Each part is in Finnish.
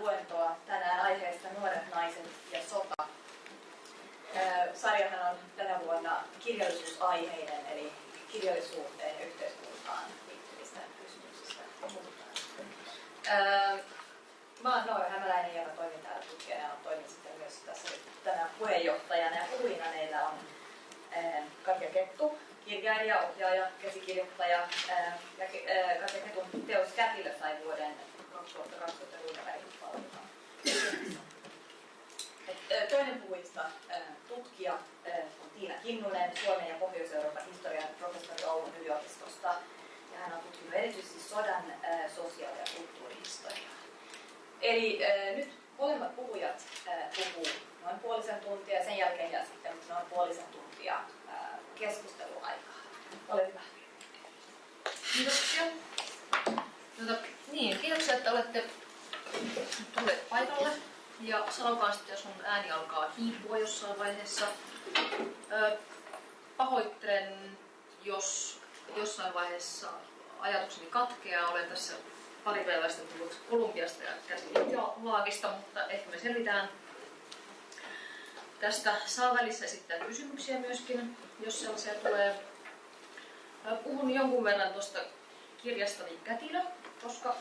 luentoa tänään aiheesta Nuoret naiset ja sota. Sarjahan on tänä vuonna kirjallisuusaiheinen, eli kirjallisuuteen ja yhteiskuntaan liittyvistä kysymyksistä puhutaan. Mä oon Noora Hämäläinen, joka toimin täällä tutkijana ja toimin sitten myös tässä tänään puheenjohtajana. Ja puhujina meillä on Katja Kettu, kirjailija, ohjaaja, käsikirjoittaja. Ja Katja Ketun teos Kätilö sai vuoden 2020 Runebergin Toinen puhujista tutkija on Tiina Kinnunen, Suomen ja Pohjois-Euroopan historian professori Oulun yliopistosta. Ja hän on tutkinut erityisesti sodan sosiaali- ja kulttuurihistoriaa. Eli nyt molemmat puhujat puhuu noin puolisen tuntia ja sen jälkeen jää sitten noin puolisen tuntia keskusteluaikaa. Ole hyvä. Kiitoksia. Tuota, niin, kiitoksia, että olette tulleet paikalle. Ja sanokaa sitten, jos mun ääni alkaa hiipua jossain vaiheessa. Ö, pahoittelen, jos jossain vaiheessa ajatukseni katkeaa. Olen tässä pari päivästä tullut Kolumbiasta ja laakista, mutta ehkä me selvitään. Tästä saa välissä esittää kysymyksiä myöskin, jos sellaisia tulee. Puhun jonkun verran tuosta kirjastani Kätilö, koska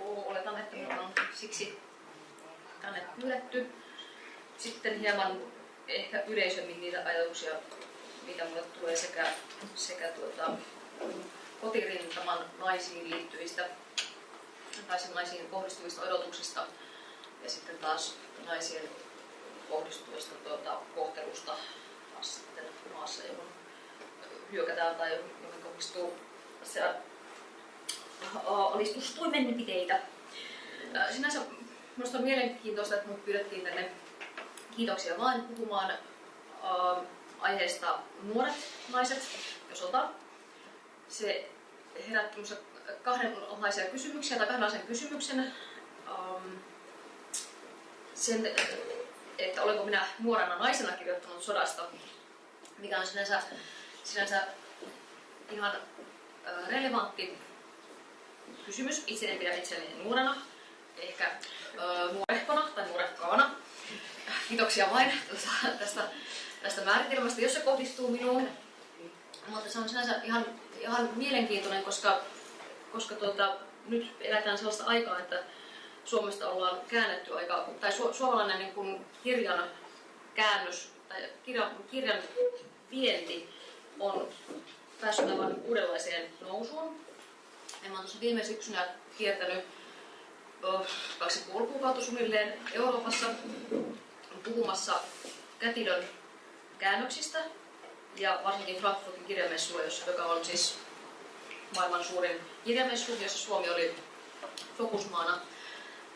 oletan, että minulla on siksi tänne pyydetty. Sitten hieman ehkä yleisemmin niitä ajatuksia, mitä mulle tulee sekä, sekä tuota, kotirintaman naisiin liittyvistä tai naisiin kohdistuvista odotuksista ja sitten taas naisien kohdistuvista tuota, kohtelusta taas sitten maassa, johon hyökätään tai johon kohdistuu se alistustoimenpiteitä. Sinänsä minusta on mielenkiintoista, että minut pyydettiin tänne kiitoksia vaan puhumaan äh, aiheesta nuoret naiset ja sota. Se herätti kahdenlaisia kysymyksiä tai kahdenlaisen kysymyksen. Ähm, sen, että olenko minä nuorena naisena kirjoittanut sodasta, mikä on sinänsä, sinänsä ihan relevantti kysymys. Itse en pidä itseäni nuorena, ehkä äh, nuorehkona tai nuorehkaana. Kiitoksia vain tästä, tästä määritelmästä, jos se kohdistuu minuun. Mutta se on sinänsä ihan, ihan mielenkiintoinen, koska koska tuota, nyt eletään sellaista aikaa, että Suomesta ollaan käännetty aika, tai su, suomalainen niin kuin kirjan käännös tai kirjan, kirjan vienti on päässyt aivan uudenlaiseen nousuun. Ja mä oon tuossa viime syksynä kiertänyt kaksi kuukautta suunnilleen Euroopassa puhumassa kätilön käännöksistä ja varsinkin Frankfurtin kirjamessua, joka on siis maailman suurin kirjamessu, jossa Suomi oli fokusmaana.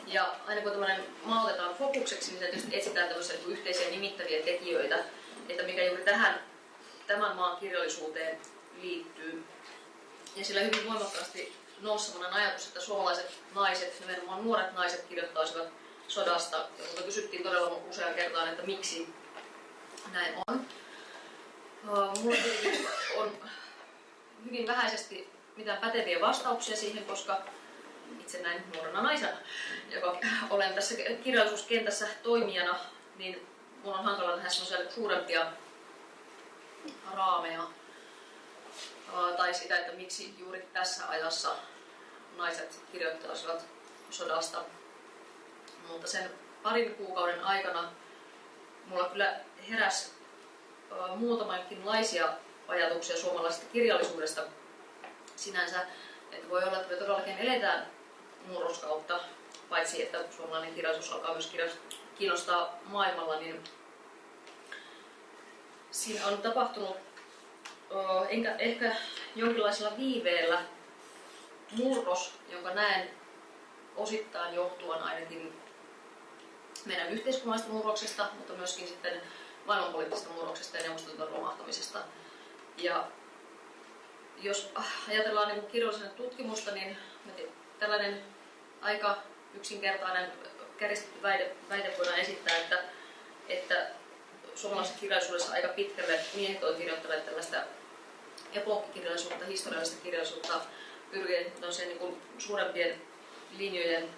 Ja aina kun tämmöinen maa otetaan fokukseksi, niin tietysti etsitään tämmöisiä niin yhteisiä nimittäviä tekijöitä, että mikä juuri tähän tämän maan kirjallisuuteen liittyy. Ja sillä hyvin voimakkaasti nousi sellainen ajatus, että suomalaiset naiset, nimenomaan nuoret naiset, kirjoittaisivat sodasta. Ja mutta kysyttiin todella usean kertaan, että miksi näin on. Mulla on hyvin vähäisesti mitään päteviä vastauksia siihen, koska itse näin nuorena naisena, joka olen tässä kirjallisuuskentässä toimijana, niin mun on hankala tehdä suurempia raameja tai sitä, että miksi juuri tässä ajassa naiset kirjoittaisivat sodasta. Mutta sen parin kuukauden aikana mulla kyllä heräsi muutamankinlaisia ajatuksia suomalaisesta kirjallisuudesta, sinänsä, että voi olla, että me todellakin eletään murroskautta, paitsi että suomalainen kirjallisuus alkaa myös kiinnostaa maailmalla, niin siinä on tapahtunut enkä, ehkä jonkinlaisella viiveellä murros, jonka näen osittain johtuvan ainakin meidän yhteiskunnallisesta murroksesta, mutta myöskin sitten maailmanpoliittisesta murroksesta ja neuvostoliiton romahtamisesta. Ja jos ajatellaan niin kirjallisena tutkimusta, niin tällainen aika yksinkertainen käristetty väite, väite voidaan esittää, että, että suomalaisessa kirjallisuudessa aika pitkälle miehet ovat kirjoittaneet tällaista epokkikirjallisuutta, historiallista kirjallisuutta. Pyrkien niin suurempien linjojen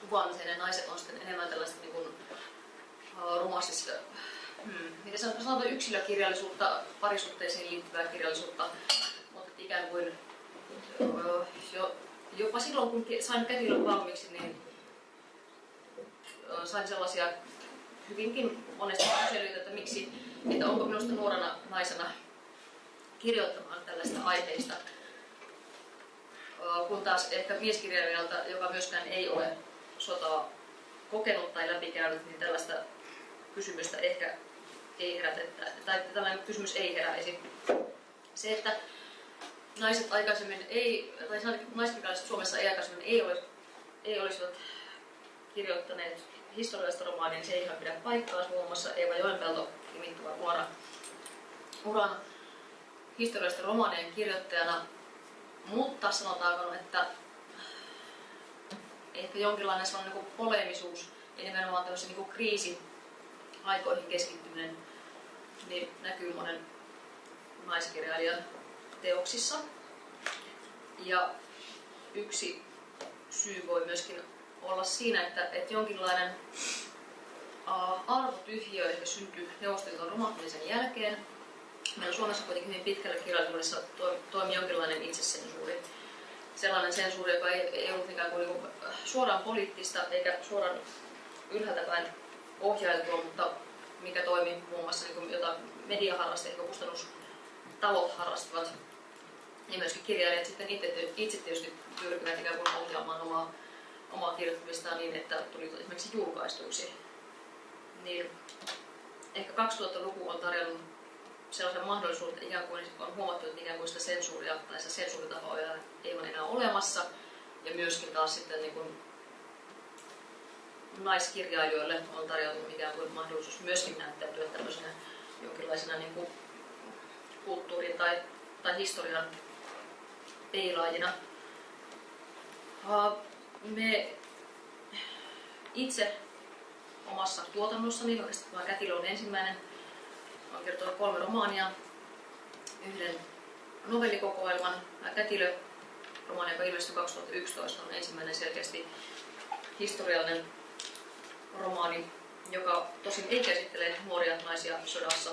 kuvaamiseen ja naiset on sitten enemmän tällaista niin kuin, romanssista, hmm, miten sanotaan yksilökirjallisuutta, parisuhteisiin liittyvää kirjallisuutta, mutta ikään kuin jo, jopa silloin kun sain kätilön valmiiksi, niin sain sellaisia hyvinkin monesti kyselyitä, että miksi, että onko minusta nuorena naisena kirjoittamaan tällaista aiheista, kun taas ehkä mieskirjailijalta, joka myöskään ei ole sotaa kokenut tai läpikäynyt, niin tällaista kysymystä ehkä ei herätetä, tai tällainen kysymys ei heräisi. Se, että naiset aikaisemmin ei, tai naiskirjailijat Suomessa ei aikaisemmin ei, olisi, ei olisivat kirjoittaneet historiallista romaania, niin se ei ihan pidä paikkaa. Muun muassa Eeva Joenpelto nimittävä nuora uran historiallisten romaanien kirjoittajana, mutta sanotaanko, että ehkä jonkinlainen sellainen niin polemisuus ja nimenomaan tämmöisen niin kriisi aikoihin keskittyminen niin näkyy monen naiskirjailijan teoksissa. Ja yksi syy voi myöskin olla siinä, että, että jonkinlainen uh, arvotyhjiö ehkä syntyy Neuvostoliiton romahtamisen jälkeen. Meillä Suomessa kuitenkin hyvin pitkällä kirjallisuudessa toimi jonkinlainen itsesensuuri. Sellainen sensuuri, joka ei, ei ollut ikään kuin, niin kuin suoraan poliittista eikä suoraan ylhäältä päin ohjailtua, mutta mikä toimi muun muassa niin kuin, jota mediaharrastajat ja kustannustalot harrastivat. Ja myöskin kirjailijat sitten itse, itse tietysti pyrkivät ikään kuin ohjaamaan omaa omaa kirjoittamistaan niin, että tuli esimerkiksi julkaistuksi. Niin ehkä 2000-luku on tarjonnut sellaisen mahdollisuuden, että ikään kuin on huomattu, että ikään kuin sitä sensuuria tai sitä sensuuritahoa ei ole enää olemassa. Ja myöskin taas sitten niin kuin naiskirjailijoille on tarjoutunut ikään kuin mahdollisuus myöskin näyttäytyä tämmöisenä jonkinlaisena niin kuin kulttuurin tai, tai historian peilaajina me itse omassa tuotannossani, oikeastaan Kätilö on ensimmäinen, olen kertonut kolme romaania, yhden novellikokoelman. Kätilö, romaani, joka ilmestyi 2011, on ensimmäinen selkeästi historiallinen romaani, joka tosin ei käsittele nuoria naisia sodassa,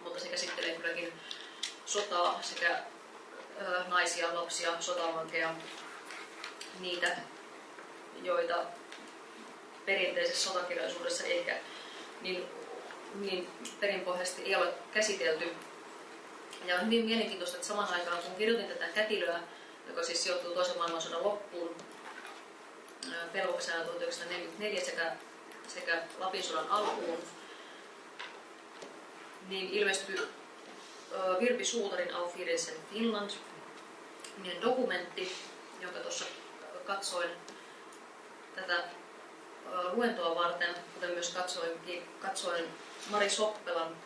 mutta se käsittelee kylläkin sotaa sekä naisia, lapsia, sotavankeja, niitä, joita perinteisessä sotakirjallisuudessa ehkä niin, niin perinpohjaisesti ei ole käsitelty. Ja on hyvin mielenkiintoista, että saman aikaan kun kirjoitin tätä kätilöä, joka siis sijoittuu toisen maailmansodan loppuun, pelkoksena 1944 sekä, sekä Lapin sodan alkuun, niin ilmestyi Virpi Suutarin Auf Finland, dokumentti, jonka tuossa katsoin tätä luentoa varten, kuten myös katsoin, katsoin Mari Soppelan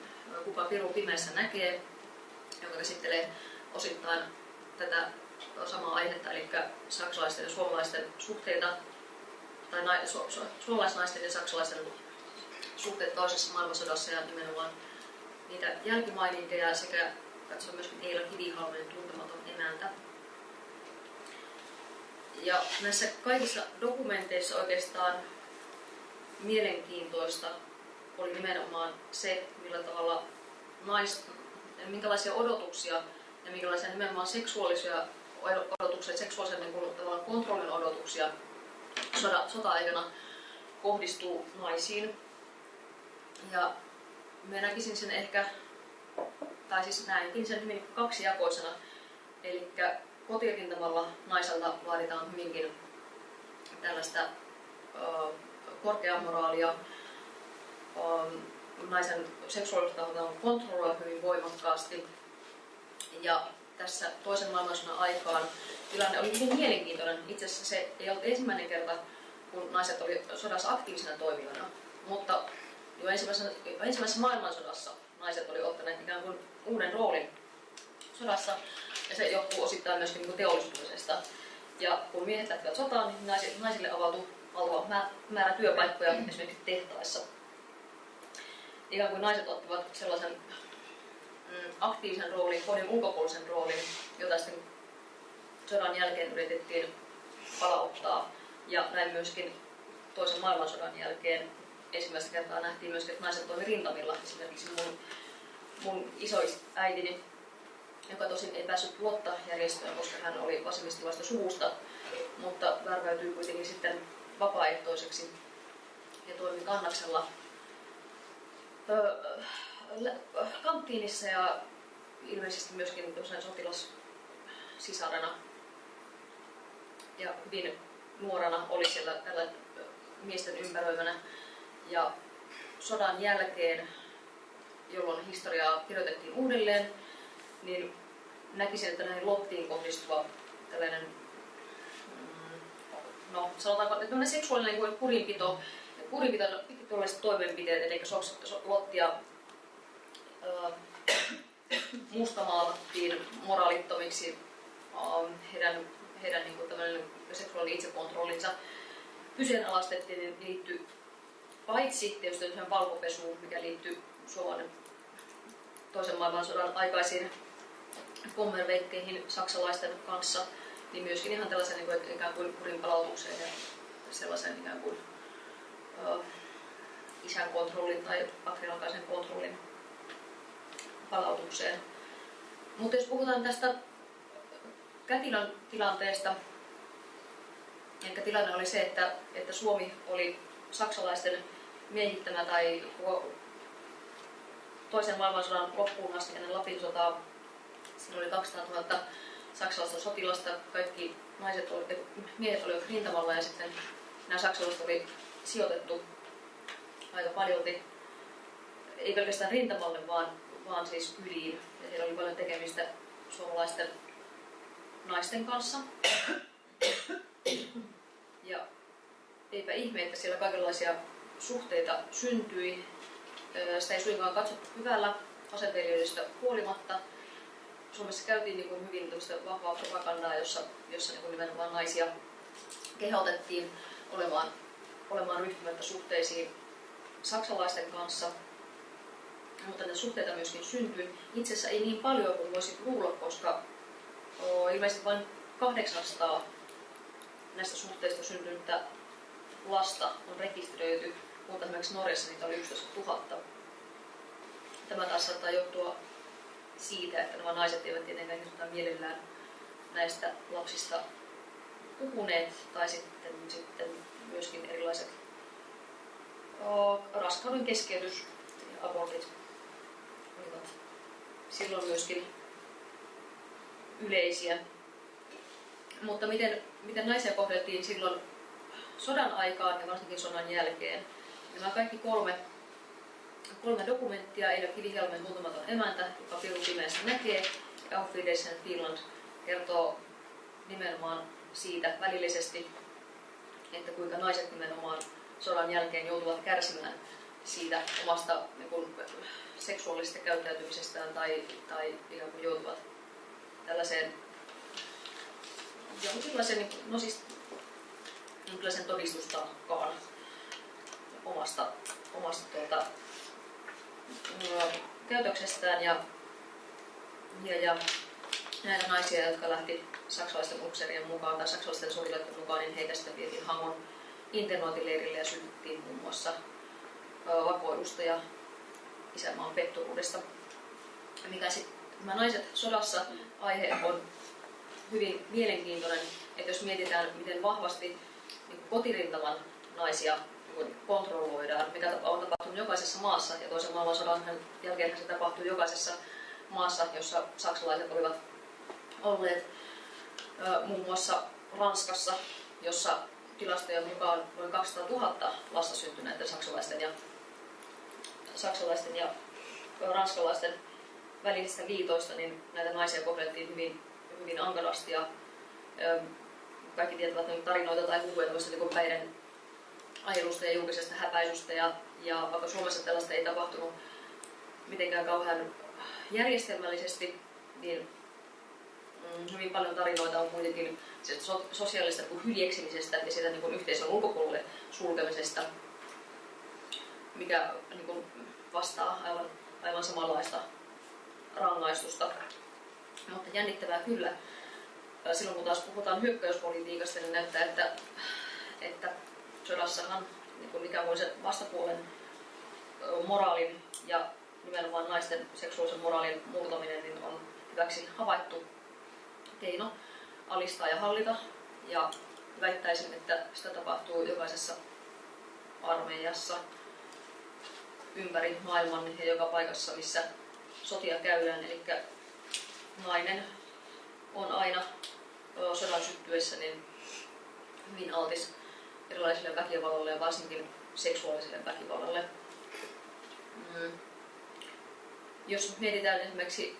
Kuka Piru pimeässä näkee, joka käsittelee osittain tätä samaa aihetta, eli saksalaisten ja suomalaisten suhteita, tai na, su, su, suomalaisnaisten ja saksalaisten suhteet toisessa maailmansodassa ja nimenomaan niitä jälkimaininkeja sekä katsoin myöskin Eila Kivihalmen tuntematon emäntä. Ja näissä kaikissa dokumenteissa oikeastaan mielenkiintoista oli nimenomaan se, millä tavalla nais, minkälaisia odotuksia ja minkälaisia nimenomaan seksuaalisia odotuksia, seksuaalisen niin kuin, kontrollin odotuksia soda, sota-aikana kohdistuu naisiin. Ja mä näkisin sen ehkä, tai siis näinkin sen hyvin kaksijakoisena. Eli kotirintamalla naiselta vaaditaan hyvinkin tällaista korkeaa moraalia. Naisen seksuaalista on kontrolloida hyvin voimakkaasti. Ja tässä toisen maailmansodan aikaan tilanne oli hyvin mielenkiintoinen. Itse asiassa se ei ollut ensimmäinen kerta, kun naiset oli sodassa aktiivisena toimijoina. Mutta jo ensimmäisessä, ensimmäisessä maailmansodassa naiset oli ottaneet ikään kuin uuden roolin sodassa ja se johtuu osittain myöskin niin teollistumisesta. Ja kun miehet lähtivät sotaan, niin naisille avautui valtava määrä työpaikkoja esimerkiksi tehtaissa. Ikään kuin naiset ottivat sellaisen mm, aktiivisen roolin, kodin ulkopuolisen roolin, jota sitten sodan jälkeen yritettiin palauttaa Ja näin myöskin toisen maailmansodan jälkeen ensimmäistä kertaa nähtiin myöskin, että naiset toimi rintamilla. Esimerkiksi mun, mun isoäitini, joka tosin ei päässyt Lotta-järjestöön, koska hän oli vasemmistilaista suvusta, mutta värväytyi kuitenkin sitten vapaaehtoiseksi ja toimi kannaksella kanttiinissa ja ilmeisesti myöskin jossain sotilassisarana. Ja hyvin nuorena oli siellä tällä miesten ympäröimänä. Ja sodan jälkeen, jolloin historiaa kirjoitettiin uudelleen, niin näkisin, että näihin Lottiin kohdistuva tällainen, mm, no sanotaanko, että seksuaalinen kurinpito, kurinpitolliset toimenpiteet, eli Lottia mustamaalattiin moraalittomiksi heidän, heidän niin kuin seksuaalinen itsekontrollinsa kyseenalaistettiin, niin liittyy paitsi tietysti valkopesuun, mikä liittyy Suomen toisen maailmansodan aikaisiin kommerveikkeihin saksalaisten kanssa, niin myöskin ihan tällaisen niin kuin, ikään kuin kurinpalautukseen ja sellaisen ikään kuin uh, isän kontrollin tai patriarkaisen kontrollin palautukseen. Mutta jos puhutaan tästä Kätilön tilanteesta, eli tilanne oli se, että, että Suomi oli saksalaisten miehittämä tai toisen maailmansodan loppuun asti ennen Lapin sotaa. Siinä oli 200 000 saksalaista sotilasta, kaikki naiset oli, miehet olivat rintamalla ja sitten nämä saksalaiset oli sijoitettu aika paljolti, ei pelkästään rintamalle, vaan, vaan siis yliin. Ja siellä oli paljon tekemistä suomalaisten naisten kanssa. Ja eipä ihme, että siellä kaikenlaisia suhteita syntyi. Sitä ei suinkaan katsottu hyvällä asenteilijoista huolimatta. Suomessa käytiin niin kuin hyvin vahvaa propagandaa, jossa, jossa niin kuin nimenomaan naisia kehotettiin olemaan, olemaan ryhtymättä suhteisiin saksalaisten kanssa. Mutta ne suhteita myöskin syntyi. Itse asiassa ei niin paljon kuin voisi luulla, koska ilmeisesti vain 800 näistä suhteista syntynyttä lasta on rekisteröity, mutta esimerkiksi Norjassa niitä oli 11 000. Tämä taas saattaa johtua siitä, että nämä naiset eivät tietenkään mielellään näistä lapsista puhuneet, tai sitten, sitten myöskin erilaiset raskauden keskeytys ja abortit olivat silloin myöskin yleisiä. Mutta miten, miten naisia kohdeltiin silloin sodan aikaan ja varsinkin sodan jälkeen. Nämä kaikki kolme, kolme dokumenttia, Eila Kivihelmen Muutamaton emäntä, joka Piru pimeässä näkee, ja Auf Wiedersehen Finland kertoo nimenomaan siitä välillisesti, että kuinka naiset nimenomaan sodan jälkeen joutuvat kärsimään siitä omasta niin kuin, seksuaalisesta käyttäytymisestään tai, tai ikään kuin joutuvat tällaiseen jonkinlaiseen, niin, no siis jonkinlaisen todistustaakkaan omasta, omasta tuota, käytöksestään ja, ja, ja näitä naisia, jotka lähti saksalaisten upseerien mukaan tai saksalaisten sotilaiden mukaan, niin heitä sitten vietiin Hangon internointileirille ja syytettiin muun muassa vakoilusta ja isänmaan petturuudesta. Mikä sitten nämä naiset sodassa aihe on hyvin mielenkiintoinen, että jos mietitään, miten vahvasti niin kotirintaman naisia kontrolloidaan, mikä on tapahtunut jokaisessa maassa, ja toisen maailmansodan jälkeen se tapahtui jokaisessa maassa, jossa saksalaiset olivat olleet muun muassa Ranskassa, jossa tilastojen mukaan noin 200 000 lasta syntyi näiden saksalaisten ja, saksalaisten ja ranskalaisten välisistä liitoista, niin näitä naisia kohdeltiin hyvin, hyvin ankarasti ja kaikki tietävät noita tarinoita tai huhuja niin päiden ajelusta ja julkisesta häpäisystä ja, ja vaikka Suomessa tällaista ei tapahtunut mitenkään kauhean järjestelmällisesti, niin mm, hyvin paljon tarinoita on kuitenkin so, sosiaalista niin hyljeksimisestä ja siitä niin yhteisön ulkopuolelle sulkemisesta, mikä niin kuin, vastaa aivan, aivan samanlaista rangaistusta. Mutta jännittävää kyllä. Silloin kun taas puhutaan hyökkäyspolitiikasta, niin näyttää, että, että sodassahan niin mikä on se vastapuolen moraalin ja nimenomaan naisten seksuaalisen moraalin murtaminen niin on hyväksi havaittu keino alistaa ja hallita. Ja väittäisin, että sitä tapahtuu jokaisessa armeijassa ympäri maailman ja joka paikassa, missä sotia käydään. Eli nainen on aina sodan syttyessä niin hyvin altis erilaisille väkivallalle ja varsinkin seksuaaliselle väkivallalle. Mm. Jos mietitään esimerkiksi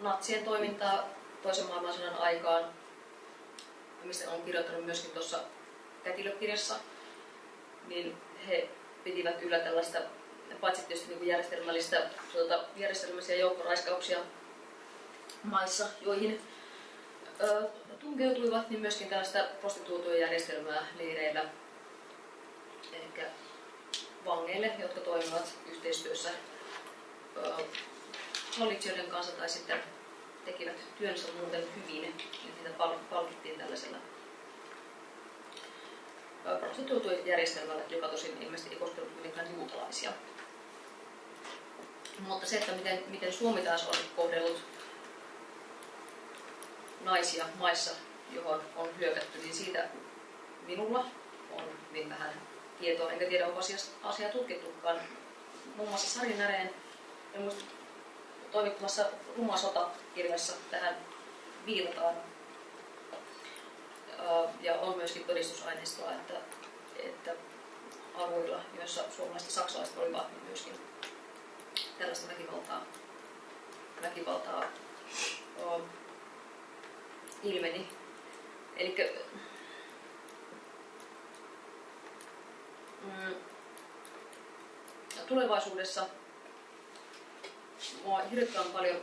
natsien toimintaa toisen maailmansodan aikaan, mistä on kirjoittanut myöskin tuossa kätilökirjassa, niin he pitivät yllä tällaista, paitsi tietysti niin järjestelmällistä, tuota, järjestelmällisiä joukkoraiskauksia maissa, joihin tunkeutuivat, niin myöskin tällaista prostituutioiden järjestelmää leireillä. Eli vangeille, jotka toimivat yhteistyössä hallitsijoiden kanssa tai sitten tekivät työnsä muuten hyvin, niin niitä palkittiin tällaisella prostituutioiden joka tosin ilmeisesti ei koskenut kuitenkaan juutalaisia. Mutta se, että miten, miten Suomi taas on kohdellut naisia maissa, johon on hyökätty, niin siitä minulla on hyvin vähän tietoa, enkä tiedä, onko asiaa, asia tutkittukaan. Muun muassa Sari Näreen toimittamassa Ruma sota-kirjassa tähän viitataan. Ja on myöskin todistusaineistoa, että, että alueilla, joissa suomalaiset ja saksalaiset olivat, niin myöskin tällaista väkivaltaa, väkivaltaa ilmeni. Eli mm, tulevaisuudessa mua hirveän paljon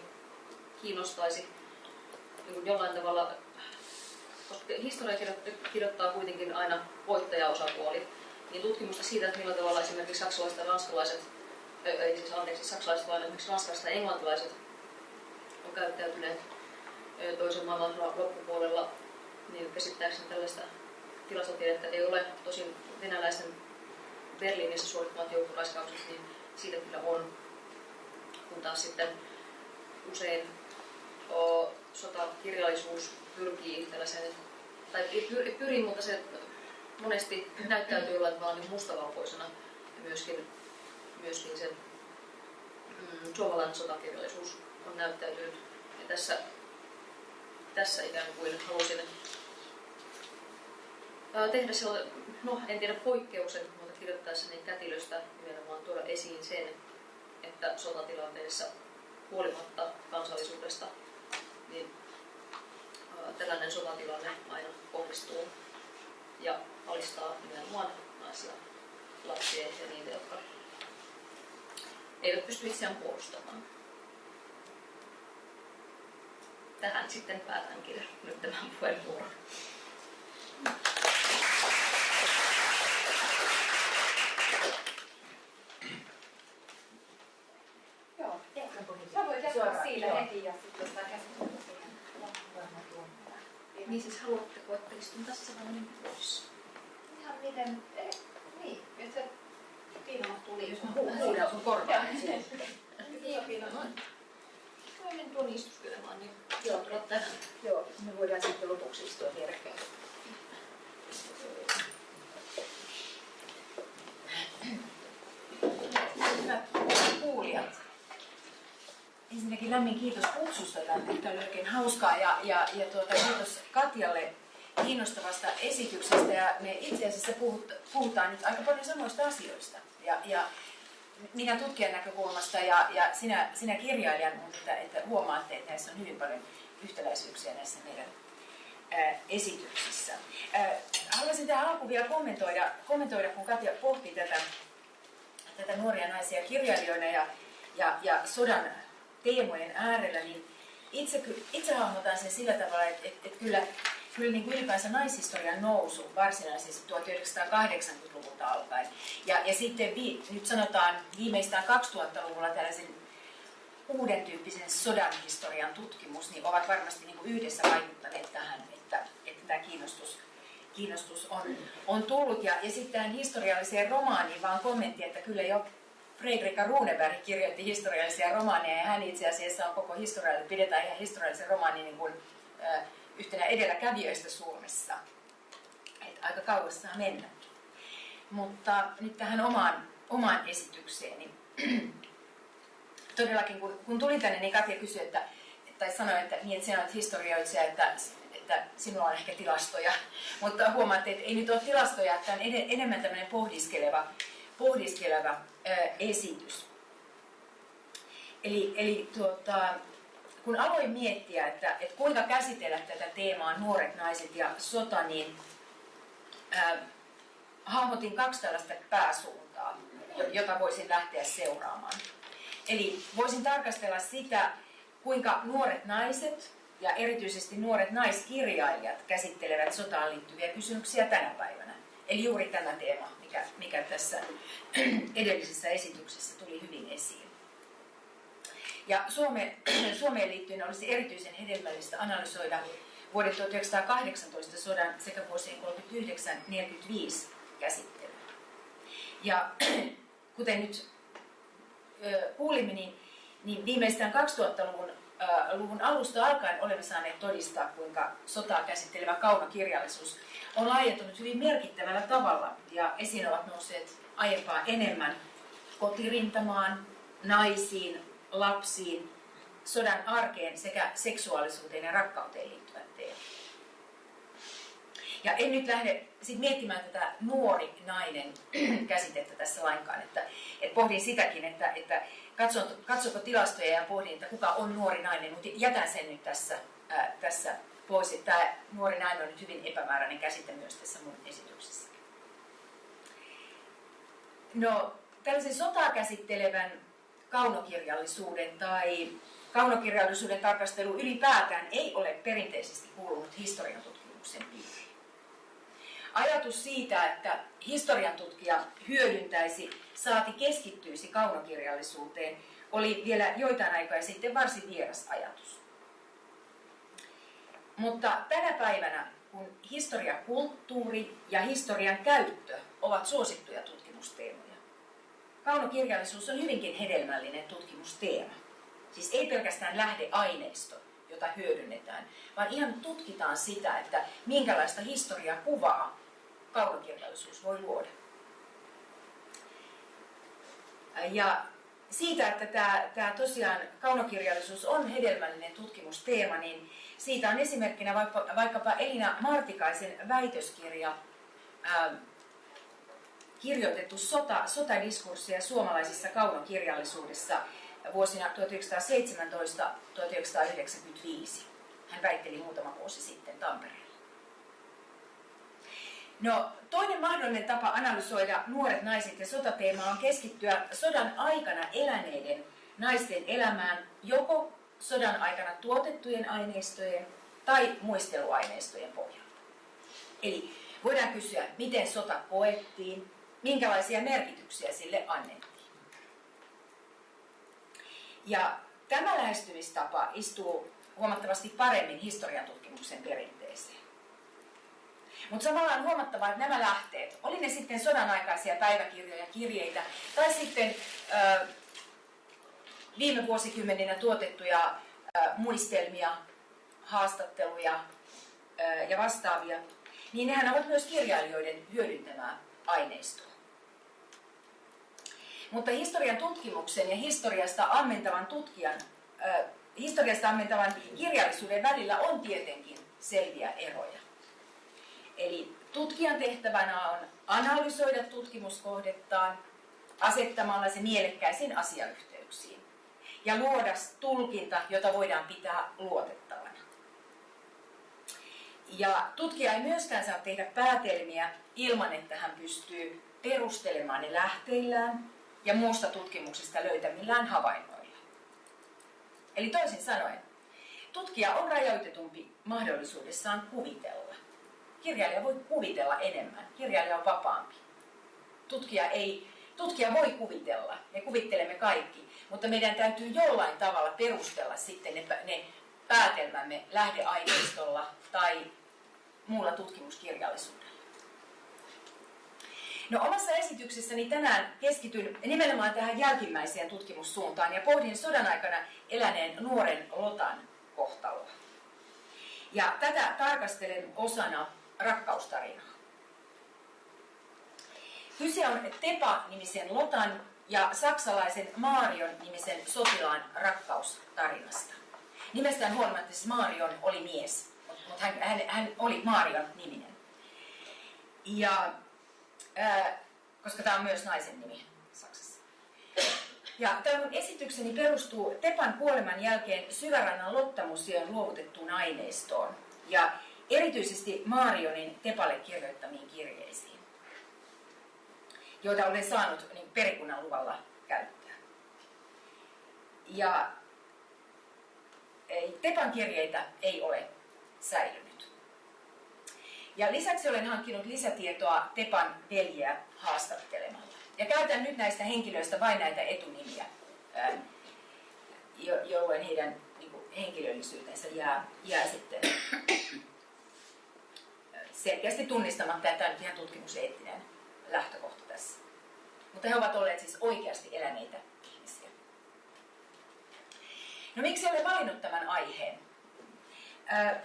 kiinnostaisi niin jollain tavalla, koska historia kirjoittaa kuitenkin aina voittajaosapuoli, niin tutkimusta siitä, että millä tavalla esimerkiksi saksalaiset ja ranskalaiset, ei siis anteeksi saksalaiset, vaan esimerkiksi ranskalaiset ja englantilaiset on käyttäytyneet toisen maailman loppupuolella, niin käsittääkseni tällaista tilastotiedettä ei ole. Tosin venäläisten Berliinissä suorittamat joukkoraiskaukset, niin siitä kyllä on. Kun taas sitten usein o, sotakirjallisuus pyrkii tällaiseen, tai pyri, pyri, mutta se monesti näyttäytyy jollain tavalla niin mustavalkoisena ja myöskin, myöskin sen mm, suomalainen sotakirjallisuus on näyttäytynyt. Ja tässä tässä ikään kuin halusin tehdä sellaisen, no en tiedä poikkeuksen, mutta kirjoittaessani kätilöstä nimenomaan tuoda esiin sen, että sotatilanteessa huolimatta kansallisuudesta, niin tällainen sotatilanne aina kohdistuu ja alistaa nimenomaan naisia, lapsia ja niitä, jotka eivät pysty itseään puolustamaan tähän sitten päätänkin nyt tämän puheenvuoron. Lämmin kiitos kutsusta tänne. Tämä oli oikein hauskaa ja, ja, ja tuota, kiitos Katjalle kiinnostavasta esityksestä. Ja me itse asiassa puhutaan nyt aika paljon samoista asioista. Ja, ja minä tutkijan näkökulmasta ja, ja sinä, sinä kirjailijan, että, että huomaatte, että näissä on hyvin paljon yhtäläisyyksiä näissä meidän ää, esityksissä. Ää, haluaisin tähän alkuun vielä kommentoida, kommentoida kun Katja pohti tätä, tätä nuoria naisia kirjailijoina ja, ja, ja sodan teemojen äärellä, niin itse, itse hahmotan sen sillä tavalla, että, että, että kyllä kyllä niin kuin ylipäänsä naishistorian nousu varsinaisesti 1980-luvulta alkaen. Ja, ja sitten vi, nyt sanotaan viimeistään 2000-luvulla tällaisen uuden tyyppisen sodan historian tutkimus, niin ovat varmasti niin kuin yhdessä vaikuttaneet tähän, että, että tämä kiinnostus kiinnostus on, on tullut. Ja, ja sitten tähän historialliseen romaaniin vaan kommentti, että kyllä jo Fredrika Runeberg kirjoitti historiallisia romaaneja ja hän itse asiassa on koko historialle, pidetään ihan historiallisen romaanin niin kuin, ö, yhtenä edelläkävijöistä Suomessa. Et aika kauas saa mennä. Mutta nyt tähän omaan, omaan esitykseeni. Todellakin kun, kun tulin tänne, niin Katja kysyi, että, tai sanoi, että, niin, että sinä olet historioitsija, että, että sinulla on ehkä tilastoja. Mutta huomaatte, että ei nyt ole tilastoja, että on enemmän tämmöinen pohdiskeleva, pohdiskeleva esitys. Eli, eli tuota, kun aloin miettiä, että, että kuinka käsitellä tätä teemaa nuoret naiset ja sota, niin ää, hahmotin kaksi tällaista pääsuuntaa, jota voisin lähteä seuraamaan. Eli voisin tarkastella sitä, kuinka nuoret naiset ja erityisesti nuoret naiskirjailijat käsittelevät sotaan liittyviä kysymyksiä tänä päivänä. Eli juuri tämä teema, mikä, mikä tässä edellisessä esityksessä tuli hyvin esiin. Ja Suome, Suomeen liittyen olisi erityisen hedelmällistä analysoida vuoden 1918 sodan sekä vuosien 39-45 käsittely. Ja kuten nyt kuulimme, niin, niin viimeistään 2000-luvun luvun alusta alkaen olemme saaneet todistaa, kuinka sotaa käsittelevä kaunokirjallisuus on laajentunut hyvin merkittävällä tavalla ja esiin ovat nousseet aiempaa enemmän kotirintamaan, naisiin, lapsiin, sodan arkeen sekä seksuaalisuuteen ja rakkauteen liittyvät teemat. Ja en nyt lähde sit miettimään tätä nuori nainen käsitettä tässä lainkaan, että, että pohdin sitäkin, että, että katson, katsoko tilastoja ja pohdin, että kuka on nuori nainen, mutta jätän sen nyt tässä, ää, tässä pois. Että tämä nuori nainen on nyt hyvin epämääräinen käsite myös tässä mun esityksessä. No, tällaisen sotaa käsittelevän kaunokirjallisuuden tai kaunokirjallisuuden tarkastelu ylipäätään ei ole perinteisesti kuulunut historian tutkimuksen piiriin. Ajatus siitä, että historian tutkija hyödyntäisi, saati keskittyisi kaunokirjallisuuteen, oli vielä joitain aikaa sitten varsin vieras ajatus. Mutta tänä päivänä, kun historiakulttuuri ja historian käyttö ovat suosittuja tutkimusteemoja, kaunokirjallisuus on hyvinkin hedelmällinen tutkimusteema. Siis ei pelkästään lähdeaineisto, jota hyödynnetään, vaan ihan tutkitaan sitä, että minkälaista historiakuvaa kaunokirjallisuus voi luoda. Ja siitä, että tämä, tämä tosiaan kaunokirjallisuus on hedelmällinen tutkimusteema, niin siitä on esimerkkinä vaikka, vaikkapa Elina Martikaisen väitöskirja ää, kirjoitettu sota, sotadiskurssia suomalaisessa kaunokirjallisuudessa vuosina 1917-1995. Hän väitteli muutama vuosi sitten Tampereella. No, toinen mahdollinen tapa analysoida nuoret naiset ja sotateemaa on keskittyä sodan aikana eläneiden naisten elämään joko sodan aikana tuotettujen aineistojen tai muisteluaineistojen pohjalta. Eli voidaan kysyä, miten sota koettiin, minkälaisia merkityksiä sille annettiin. Ja tämä lähestymistapa istuu huomattavasti paremmin historian tutkimuksen. Mutta samalla on huomattava, että nämä lähteet, oli ne sitten sodan aikaisia päiväkirjoja, kirjeitä, tai sitten ö, viime vuosikymmeninä tuotettuja ö, muistelmia, haastatteluja ö, ja vastaavia, niin nehän ovat myös kirjailijoiden hyödyntämää aineistoa. Mutta historian tutkimuksen ja historiasta ammentavan tutkijan, äh, historiasta ammentavan kirjallisuuden välillä on tietenkin selviä eroja. Eli tutkijan tehtävänä on analysoida tutkimuskohdettaan asettamalla se mielekkäisiin asiayhteyksiin ja luoda tulkinta, jota voidaan pitää luotettavana. Ja tutkija ei myöskään saa tehdä päätelmiä ilman, että hän pystyy perustelemaan ne lähteillään ja muusta tutkimuksesta löytämillään havainnoilla. Eli toisin sanoen, tutkija on rajoitetumpi mahdollisuudessaan kuvitella. Kirjailija voi kuvitella enemmän, kirjailija on vapaampi. Tutkija, ei, tutkija voi kuvitella, me kuvittelemme kaikki, mutta meidän täytyy jollain tavalla perustella sitten ne, ne päätelmämme lähdeaineistolla tai muulla tutkimuskirjallisuudella. No omassa esityksessäni tänään keskityn nimenomaan tähän jälkimmäiseen tutkimussuuntaan ja pohdin sodan aikana eläneen nuoren Lotan kohtaloa. Ja tätä tarkastelen osana rakkaustarinaa. Kyse on Tepa-nimisen Lotan ja saksalaisen Marion nimisen sotilaan rakkaustarinasta. Nimestään huolimatta siis Marion oli mies, mutta hän, hän, hän oli Marion niminen. Ja, ää, koska tämä on myös naisen nimi Saksassa. Ja tämä esitykseni perustuu Tepan kuoleman jälkeen Syvärannan Lottamuseon luovutettuun aineistoon ja erityisesti Marionin Tepalle kirjoittamiin kirjeisiin, joita olen saanut niin perikunnan luvalla käyttää. Ja Tepan kirjeitä ei ole säilynyt. Ja lisäksi olen hankkinut lisätietoa Tepan veljeä haastattelemalla. Ja käytän nyt näistä henkilöistä vain näitä etunimiä, jolloin heidän niin henkilöllisyytensä jää, jää sitten selkeästi tunnistamatta, että tämä on ihan tutkimuseettinen lähtökohta tässä. Mutta he ovat olleet siis oikeasti eläneitä ihmisiä. No miksi olen valinnut tämän aiheen?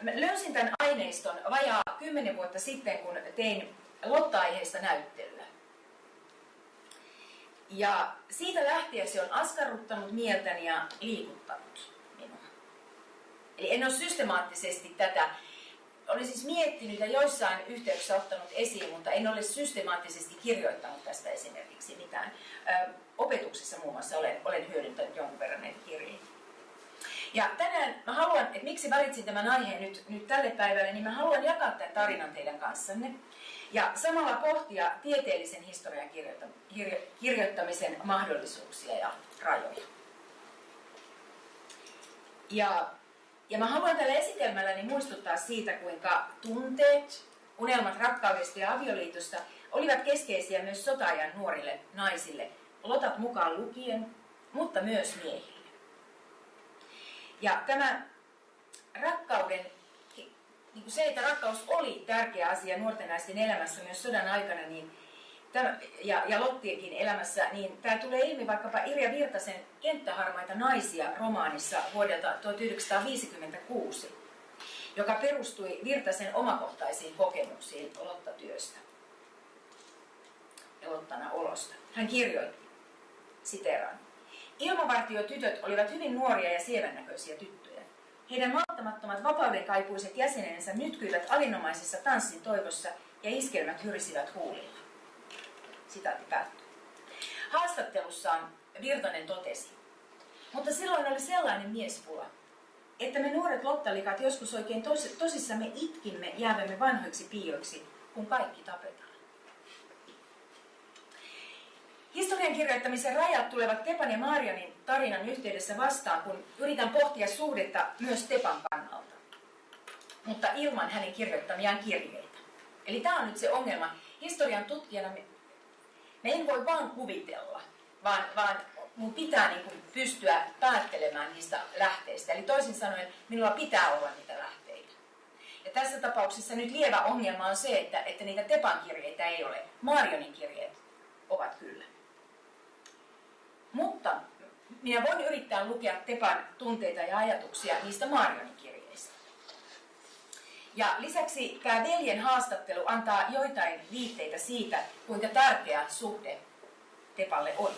Mä löysin tämän aineiston vajaa kymmenen vuotta sitten, kun tein Lotta-aiheesta näyttelyä. Ja siitä lähtien se on askarruttanut mieltäni ja liikuttanut minua. Eli en ole systemaattisesti tätä, olen siis miettinyt ja joissain yhteyksissä ottanut esiin, mutta en ole systemaattisesti kirjoittanut tästä esimerkiksi mitään. Ö, opetuksessa muun muassa olen, olen hyödyntänyt jonkun verran näitä kirjeitä. Ja tänään mä haluan, että miksi valitsin tämän aiheen nyt, nyt tälle päivälle, niin mä haluan jakaa tämän tarinan teidän kanssanne. Ja samalla pohtia tieteellisen historian kirjoittamisen mahdollisuuksia ja rajoja. Ja, ja mä haluan tällä esitelmälläni muistuttaa siitä, kuinka tunteet, unelmat rakkaudesta ja avioliitosta olivat keskeisiä myös sotaajan nuorille naisille, lotat mukaan lukien, mutta myös miehille. Ja tämä rakkauden, niin kuin se, että rakkaus oli tärkeä asia nuorten naisten elämässä myös sodan aikana, niin tämä, ja, ja Lottienkin elämässä, niin tämä tulee ilmi vaikkapa Irja Virtasen Kenttäharmaita naisia romaanissa vuodelta 1956, joka perustui Virtasen omakohtaisiin kokemuksiin Lottatyöstä ja Lottana olosta. Hän kirjoitti, siteraan, Ilmavartiotytöt olivat hyvin nuoria ja sievännäköisiä tyttöjä. Heidän malttamattomat vapaudenkaipuiset jäsenensä nytkyivät alinomaisessa tanssin toivossa ja iskelmät hyrisivät huulilla. Sitaatti päättyy. Haastattelussaan Virtanen totesi, mutta silloin oli sellainen miespula, että me nuoret lottalikat joskus oikein tos, tosissamme itkimme jäävämme vanhoiksi piioiksi, kun kaikki tapetaan. Historian kirjoittamisen rajat tulevat Tepan ja Marianin tarinan yhteydessä vastaan, kun yritän pohtia suhdetta myös Tepan kannalta, mutta ilman hänen kirjoittamiaan kirjeitä. Eli tämä on nyt se ongelma. Historian tutkijana me, me en voi vaan kuvitella, vaan, vaan mun pitää niin kuin pystyä päättelemään niistä lähteistä. Eli toisin sanoen, minulla pitää olla niitä lähteitä. Ja tässä tapauksessa nyt lievä ongelma on se, että, että niitä Tepan kirjeitä ei ole. Marionin kirjeet ovat kyllä. Mutta minä voin yrittää lukea Tepan tunteita ja ajatuksia niistä Marionin. Ja lisäksi tämä veljen haastattelu antaa joitain viitteitä siitä, kuinka tärkeä suhde Tepalle oli.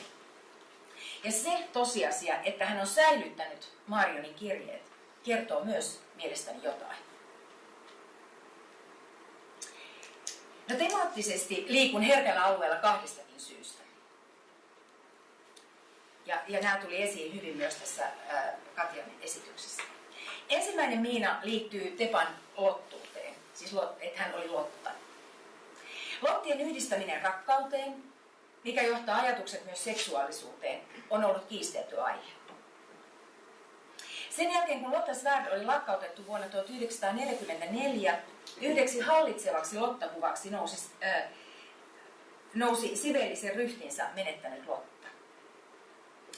Ja se tosiasia, että hän on säilyttänyt Marionin kirjeet, kertoo myös mielestäni jotain. No temaattisesti liikun herkällä alueella kahdestakin syystä. Ja, ja nämä tuli esiin hyvin myös tässä ää, Katjan esityksessä. Ensimmäinen miina liittyy Tepan lottuuteen, siis että hän oli Lotta. Lottien yhdistäminen rakkauteen, mikä johtaa ajatukset myös seksuaalisuuteen, on ollut kiistelty aihe. Sen jälkeen kun Lotta Svärd oli lakkautettu vuonna 1944, yhdeksi hallitsevaksi Lottakuvaksi nousi, äh, nousi siveellisen ryhtinsä menettänyt Lotta.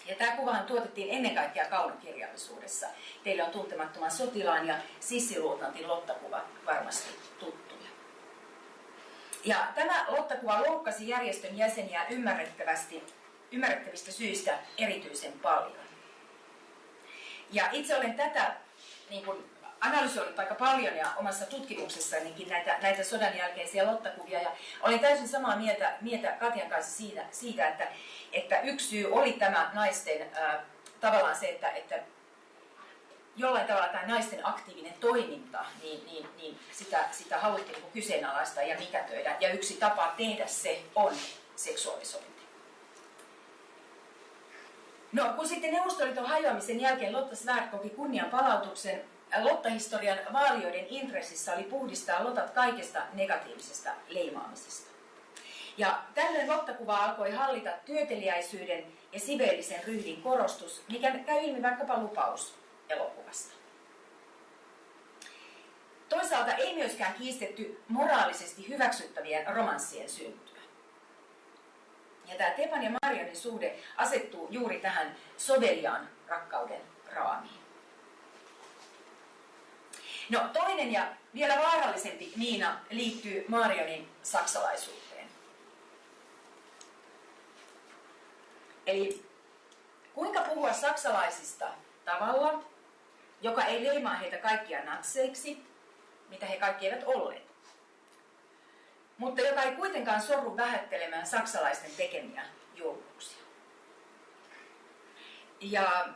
Ja tämä kuvahan tuotettiin ennen kaikkea kaunokirjallisuudessa. Teille on tuntemattoman sotilaan ja sissiluotantin lottakuva varmasti tuttuja. Ja tämä Lotta-kuva loukkasi järjestön jäseniä ymmärrettävästi, ymmärrettävistä syistä erityisen paljon. Ja itse olen tätä niin kuin, analysoinut aika paljon ja omassa tutkimuksessanikin näitä, näitä sodan jälkeisiä lottakuvia. Ja olin täysin samaa mieltä, mieltä Katjan kanssa siitä, siitä että, että yksi syy oli tämä naisten ää, tavallaan se, että, että jollain tavalla tämä naisten aktiivinen toiminta, niin, niin, niin sitä, sitä haluttiin niin kyseenalaista ja mikätöidä. Ja yksi tapa tehdä se on seksuaalisointi. No, kun sitten Neuvostoliiton hajoamisen jälkeen Lotta Svärd koki kunnian palautuksen, Lotta-historian vaalioiden intressissä oli puhdistaa Lotat kaikesta negatiivisesta leimaamisesta. Ja tällöin Lotta-kuva alkoi hallita työteliäisyyden ja siveellisen ryhdin korostus, mikä käy ilmi vaikkapa lupaus elokuvasta. Toisaalta ei myöskään kiistetty moraalisesti hyväksyttävien romanssien syntyä. Ja tämä Tepan ja Marianin suhde asettuu juuri tähän soveliaan rakkauden raamiin. No toinen ja vielä vaarallisempi Niina liittyy Marianin saksalaisuuteen. Eli kuinka puhua saksalaisista tavalla, joka ei leimaa heitä kaikkia natseiksi, mitä he kaikki eivät olleet, mutta joka ei kuitenkaan sorru vähättelemään saksalaisten tekemiä julmuuksia. Ja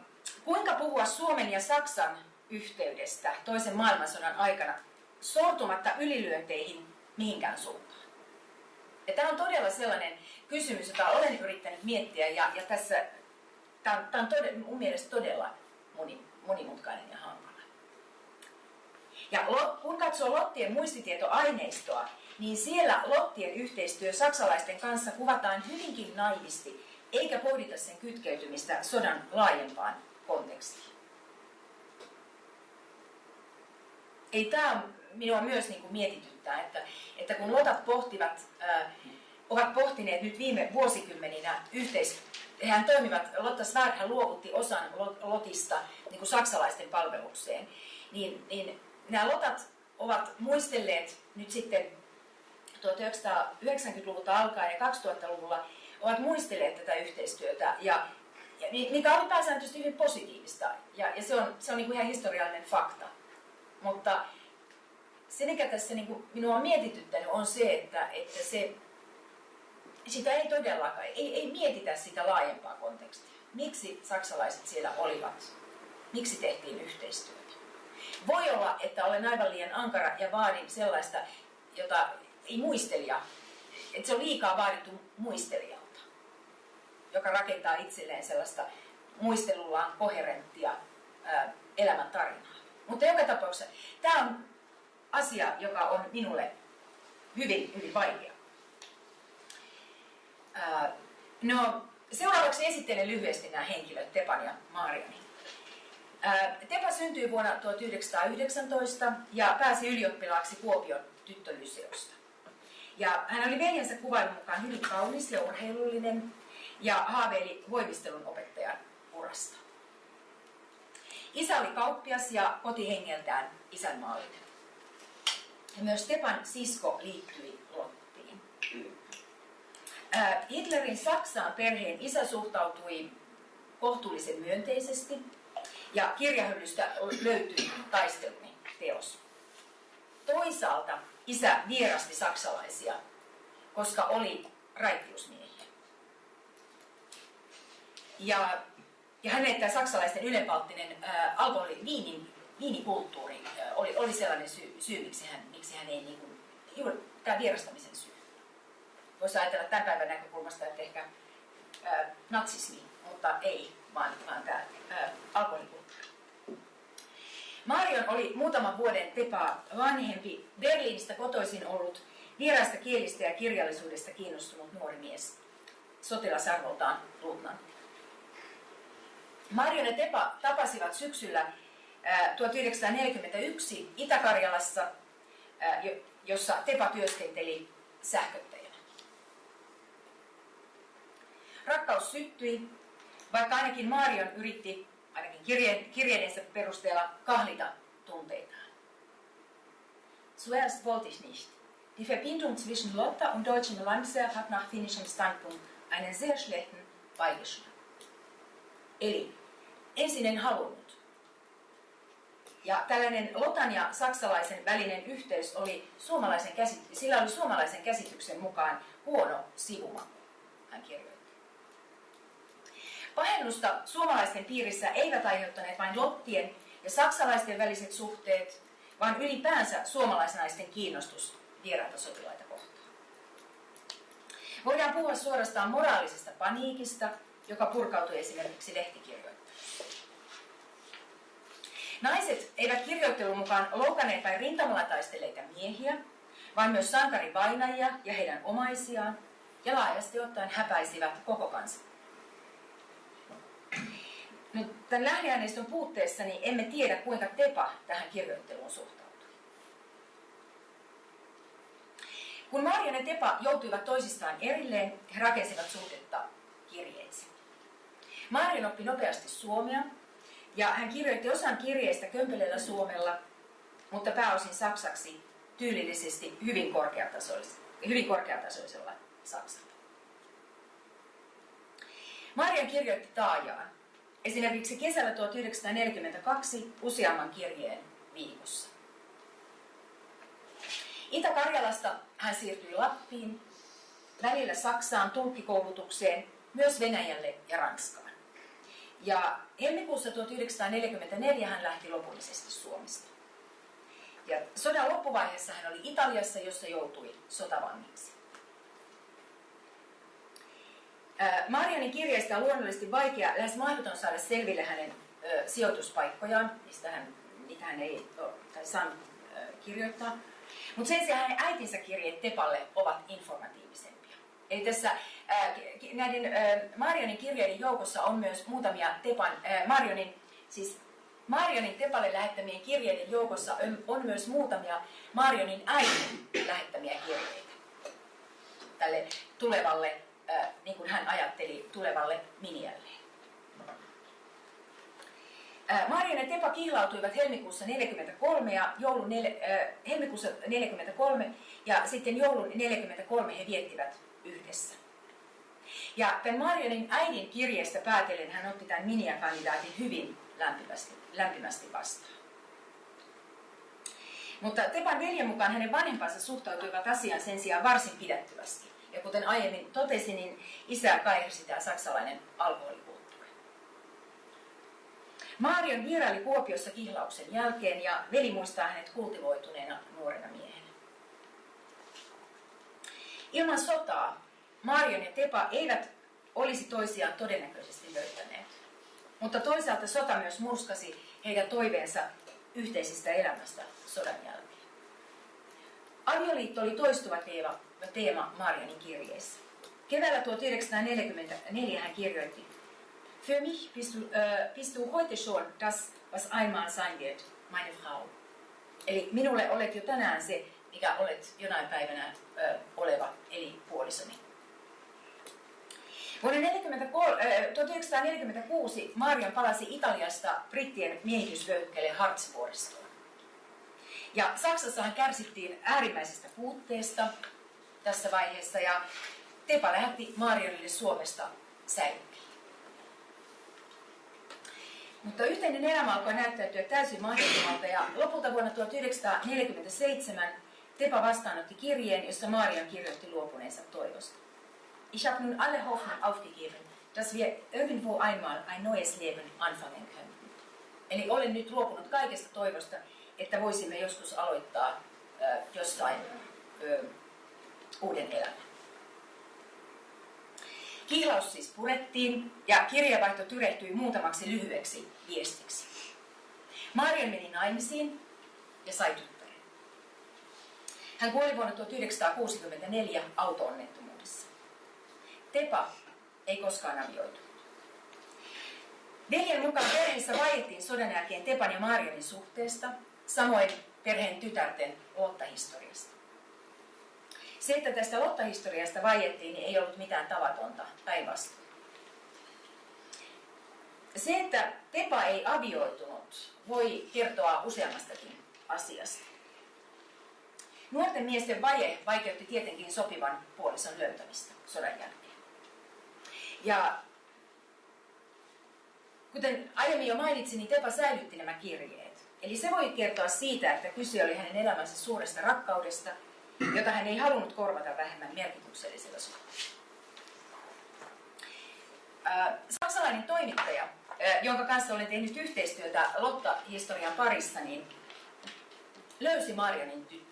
kuinka puhua Suomen ja Saksan yhteydestä toisen maailmansodan aikana sortumatta ylilyönteihin mihinkään suuntaan? Ja tämä on todella sellainen kysymys, jota olen yrittänyt miettiä ja, ja tässä tämä on, tämä on todella, mun mielestä todella moni, monimutkainen ja hankala. Ja kun katsoo Lottien muistitietoaineistoa, niin siellä Lottien yhteistyö saksalaisten kanssa kuvataan hyvinkin naivisti, eikä pohdita sen kytkeytymistä sodan laajempaan kontekstiin. Ei tämä minua myös niin kuin mietityttää, että, että kun Lotat pohtivat, äh, ovat pohtineet nyt viime vuosikymmeninä yhteis, hän toimivat, Lotta Svärd luovutti osan Lotista niin kuin saksalaisten palvelukseen, niin, niin nämä Lotat ovat muistelleet nyt sitten 1990-luvulta alkaen ja 2000-luvulla ovat muistelleet tätä yhteistyötä, ja, ja mikä oli pääsääntöisesti hyvin positiivista, ja, ja se on, se on niin kuin ihan historiallinen fakta. Mutta se, mikä tässä niin kuin minua on mietityttänyt, on se, että, että se sitä ei todellakaan, ei, ei mietitä sitä laajempaa kontekstia. Miksi saksalaiset siellä olivat? Miksi tehtiin yhteistyötä? Voi olla, että olen aivan liian ankara ja vaadin sellaista, jota ei muistelija, että se on liikaa vaadittu muistelijalta, joka rakentaa itselleen sellaista muistelullaan koherenttia elämäntarinaa. Mutta joka tapauksessa tämä on asia, joka on minulle hyvin, hyvin vaikea. No, seuraavaksi esittelen lyhyesti nämä henkilöt, Tepan ja Mariani. Tepa syntyi vuonna 1919 ja pääsi ylioppilaaksi Kuopion tyttölyseosta. Ja hän oli veljensä kuvailun mukaan hyvin kaunis ja urheilullinen ja haaveili voimistelun opettajan urasta. Isä oli kauppias ja kotihengeltään isänmaallinen. Ja myös Stepan sisko liittyi Lottiin. Hitlerin Saksaan perheen isä suhtautui kohtuullisen myönteisesti ja kirjahyllystä löytyi taisteluni teos. Toisaalta isä vierasti saksalaisia, koska oli raittiusmiehiä. Ja, ja hänen tämä saksalaisten ylenpalttinen äh, alkoholi, viinin, viinikulttuuri äh, oli, oli sellainen syy, syy miksi, hän, miksi hän ei, niin kuin, juuri tämä vierastamisen syy voisi ajatella tämän päivän näkökulmasta, että ehkä ää, natsismi, mutta ei, vaan, vaan tämä alkoholikulttuuri. Marion oli muutaman vuoden Tepaa vanhempi, Berliinistä kotoisin ollut vieraista kielistä ja kirjallisuudesta kiinnostunut nuori mies, sotilasarvoltaan luutnantti. Marion ja Tepa tapasivat syksyllä 1941 Itä-Karjalassa, jossa Tepa työskenteli sähköttäjänä. Rakkaus syttyi, vaikka ainakin Marion yritti, ainakin kirje, kirjeidensä perusteella, kahlita tunteitaan. Zuerst wollte ich nicht, Die Verbindung zwischen Lotta und deutschem Landwehr hat nach finnischem Standpunkt einen sehr schlechten Beigeschmack. Eli ensin en halunnut. Ja tällainen Lotan ja saksalaisen välinen yhteys oli suomalaisen käsit- sillä oli suomalaisen käsityksen mukaan huono sivumaku, hän kirjoitti. Pahennusta suomalaisten piirissä eivät aiheuttaneet vain lottien ja saksalaisten väliset suhteet, vaan ylipäänsä suomalaisnaisten kiinnostus vieraita sotilaita kohtaan. Voidaan puhua suorastaan moraalisesta paniikista, joka purkautui esimerkiksi lehtikirjoittajiin. Naiset eivät kirjoittelun mukaan loukanneet vain rintamalla taistelleita miehiä, vaan myös sankarivainajia ja heidän omaisiaan, ja laajasti ottaen häpäisivät koko kansan. Nyt tämän lähdeaineiston puutteessa niin emme tiedä, kuinka Tepa tähän kirjoitteluun suhtautui. Kun Marian ja Tepa joutuivat toisistaan erilleen, he rakensivat suhdetta kirjeitse. Marian oppi nopeasti suomea, ja hän kirjoitti osan kirjeistä kömpelellä suomella, mutta pääosin saksaksi tyylillisesti hyvin korkeatasoisella, hyvin korkeatasoisella saksalla. Marian kirjoitti taajaan, esimerkiksi kesällä 1942 useamman kirjeen viikossa. Itä-Karjalasta hän siirtyi Lappiin, välillä Saksaan tulkkikoulutukseen, myös Venäjälle ja Ranskaan. Ja helmikuussa 1944 hän lähti lopullisesti Suomesta. Ja sodan loppuvaiheessa hän oli Italiassa, jossa joutui sotavangiksi. Marianin kirjeistä on luonnollisesti vaikea, lähes mahdoton saada selville hänen ö, sijoituspaikkojaan, mistä hän, niitä hän ei ole, tai saanut ö, kirjoittaa. Mutta sen sijaan hänen äitinsä kirjeet Tepalle ovat informatiivisempia. Eli tässä näiden ää, Marionin kirjeiden joukossa on myös muutamia Tepan, ää, Marionin, siis Marionin Tepalle lähettämien kirjeiden joukossa on, myös muutamia Marionin äidin lähettämiä kirjeitä tälle tulevalle niin kuin hän ajatteli tulevalle Minialleen. Marian ja Tepa kihlautuivat helmikuussa 43 ja joulun nel, äh, helmikuussa 43 ja sitten joulun 43 he viettivät yhdessä. Ja tämän Marianin äidin kirjeestä päätellen hän otti tämän Minia-kandidaatin hyvin lämpimästi, lämpimästi vastaan. Mutta Tepan veljen mukaan hänen vanhempansa suhtautuivat asiaan sen sijaan varsin pidättyvästi. Ja kuten aiemmin totesin, niin isä kaihasi tämä saksalainen alkoholikulttuuri. Marion vieraili Kuopiossa kihlauksen jälkeen ja veli muistaa hänet kultivoituneena nuorena miehenä. Ilman sotaa Marion ja Tepa eivät olisi toisiaan todennäköisesti löytäneet. Mutta toisaalta sota myös murskasi heidän toiveensa yhteisestä elämästä sodan jälkeen. Avioliitto oli toistuva teema, teema Marianin kirjeessä. Keväällä 1944 hän kirjoitti, Für mich bist du, äh, bist du heute schon das, was einmal sein wird, meine Frau. Eli minulle olet jo tänään se, mikä olet jonain päivänä äh, oleva, eli puolisoni. Vuonna 43, äh, 1946 Marian palasi Italiasta brittien miehitysvyöhykkeelle Hartsvuoristoon. Ja Saksassahan kärsittiin äärimmäisestä puutteesta tässä vaiheessa ja Tepa lähetti Marionille Suomesta säilykin. Mutta yhteinen elämä alkoi näyttäytyä täysin mahdottomalta ja lopulta vuonna 1947 Tepa vastaanotti kirjeen, jossa Marion kirjoitti luopuneensa toivosta. Ich habe nun alle Hoffnung aufgegeben, dass wir irgendwo einmal ein neues Leben anfangen können. Eli olen nyt luopunut kaikesta toivosta, että voisimme joskus aloittaa äh, jossain äh, uuden elämän. Kihlaus siis purettiin ja kirjavaihto tyrehtyi muutamaksi lyhyeksi viestiksi. Marian meni naimisiin ja sai tyttären. Hän kuoli vuonna 1964 auto-onnettomuudessa. Tepa ei koskaan avioitu. Veljen mukaan perheessä vaiettiin sodan jälkeen Tepan ja Marianin suhteesta, samoin perheen tytärten Lotta-historiasta. Se, että tästä Lotta-historiasta vaiettiin, niin ei ollut mitään tavatonta, päinvastoin. Se, että Tepa ei avioitunut, voi kertoa useammastakin asiasta. Nuorten miesten vaje vaikeutti tietenkin sopivan puolison löytämistä sodan jälkeen. Ja kuten aiemmin jo mainitsin, niin Tepa säilytti nämä kirjeet. Eli se voi kertoa siitä, että kyse oli hänen elämänsä suuresta rakkaudesta, jota hän ei halunnut korvata vähemmän merkityksellisellä suhteella. Saksalainen toimittaja, jonka kanssa olen tehnyt yhteistyötä Lotta-historian parissa, niin löysi Marianin.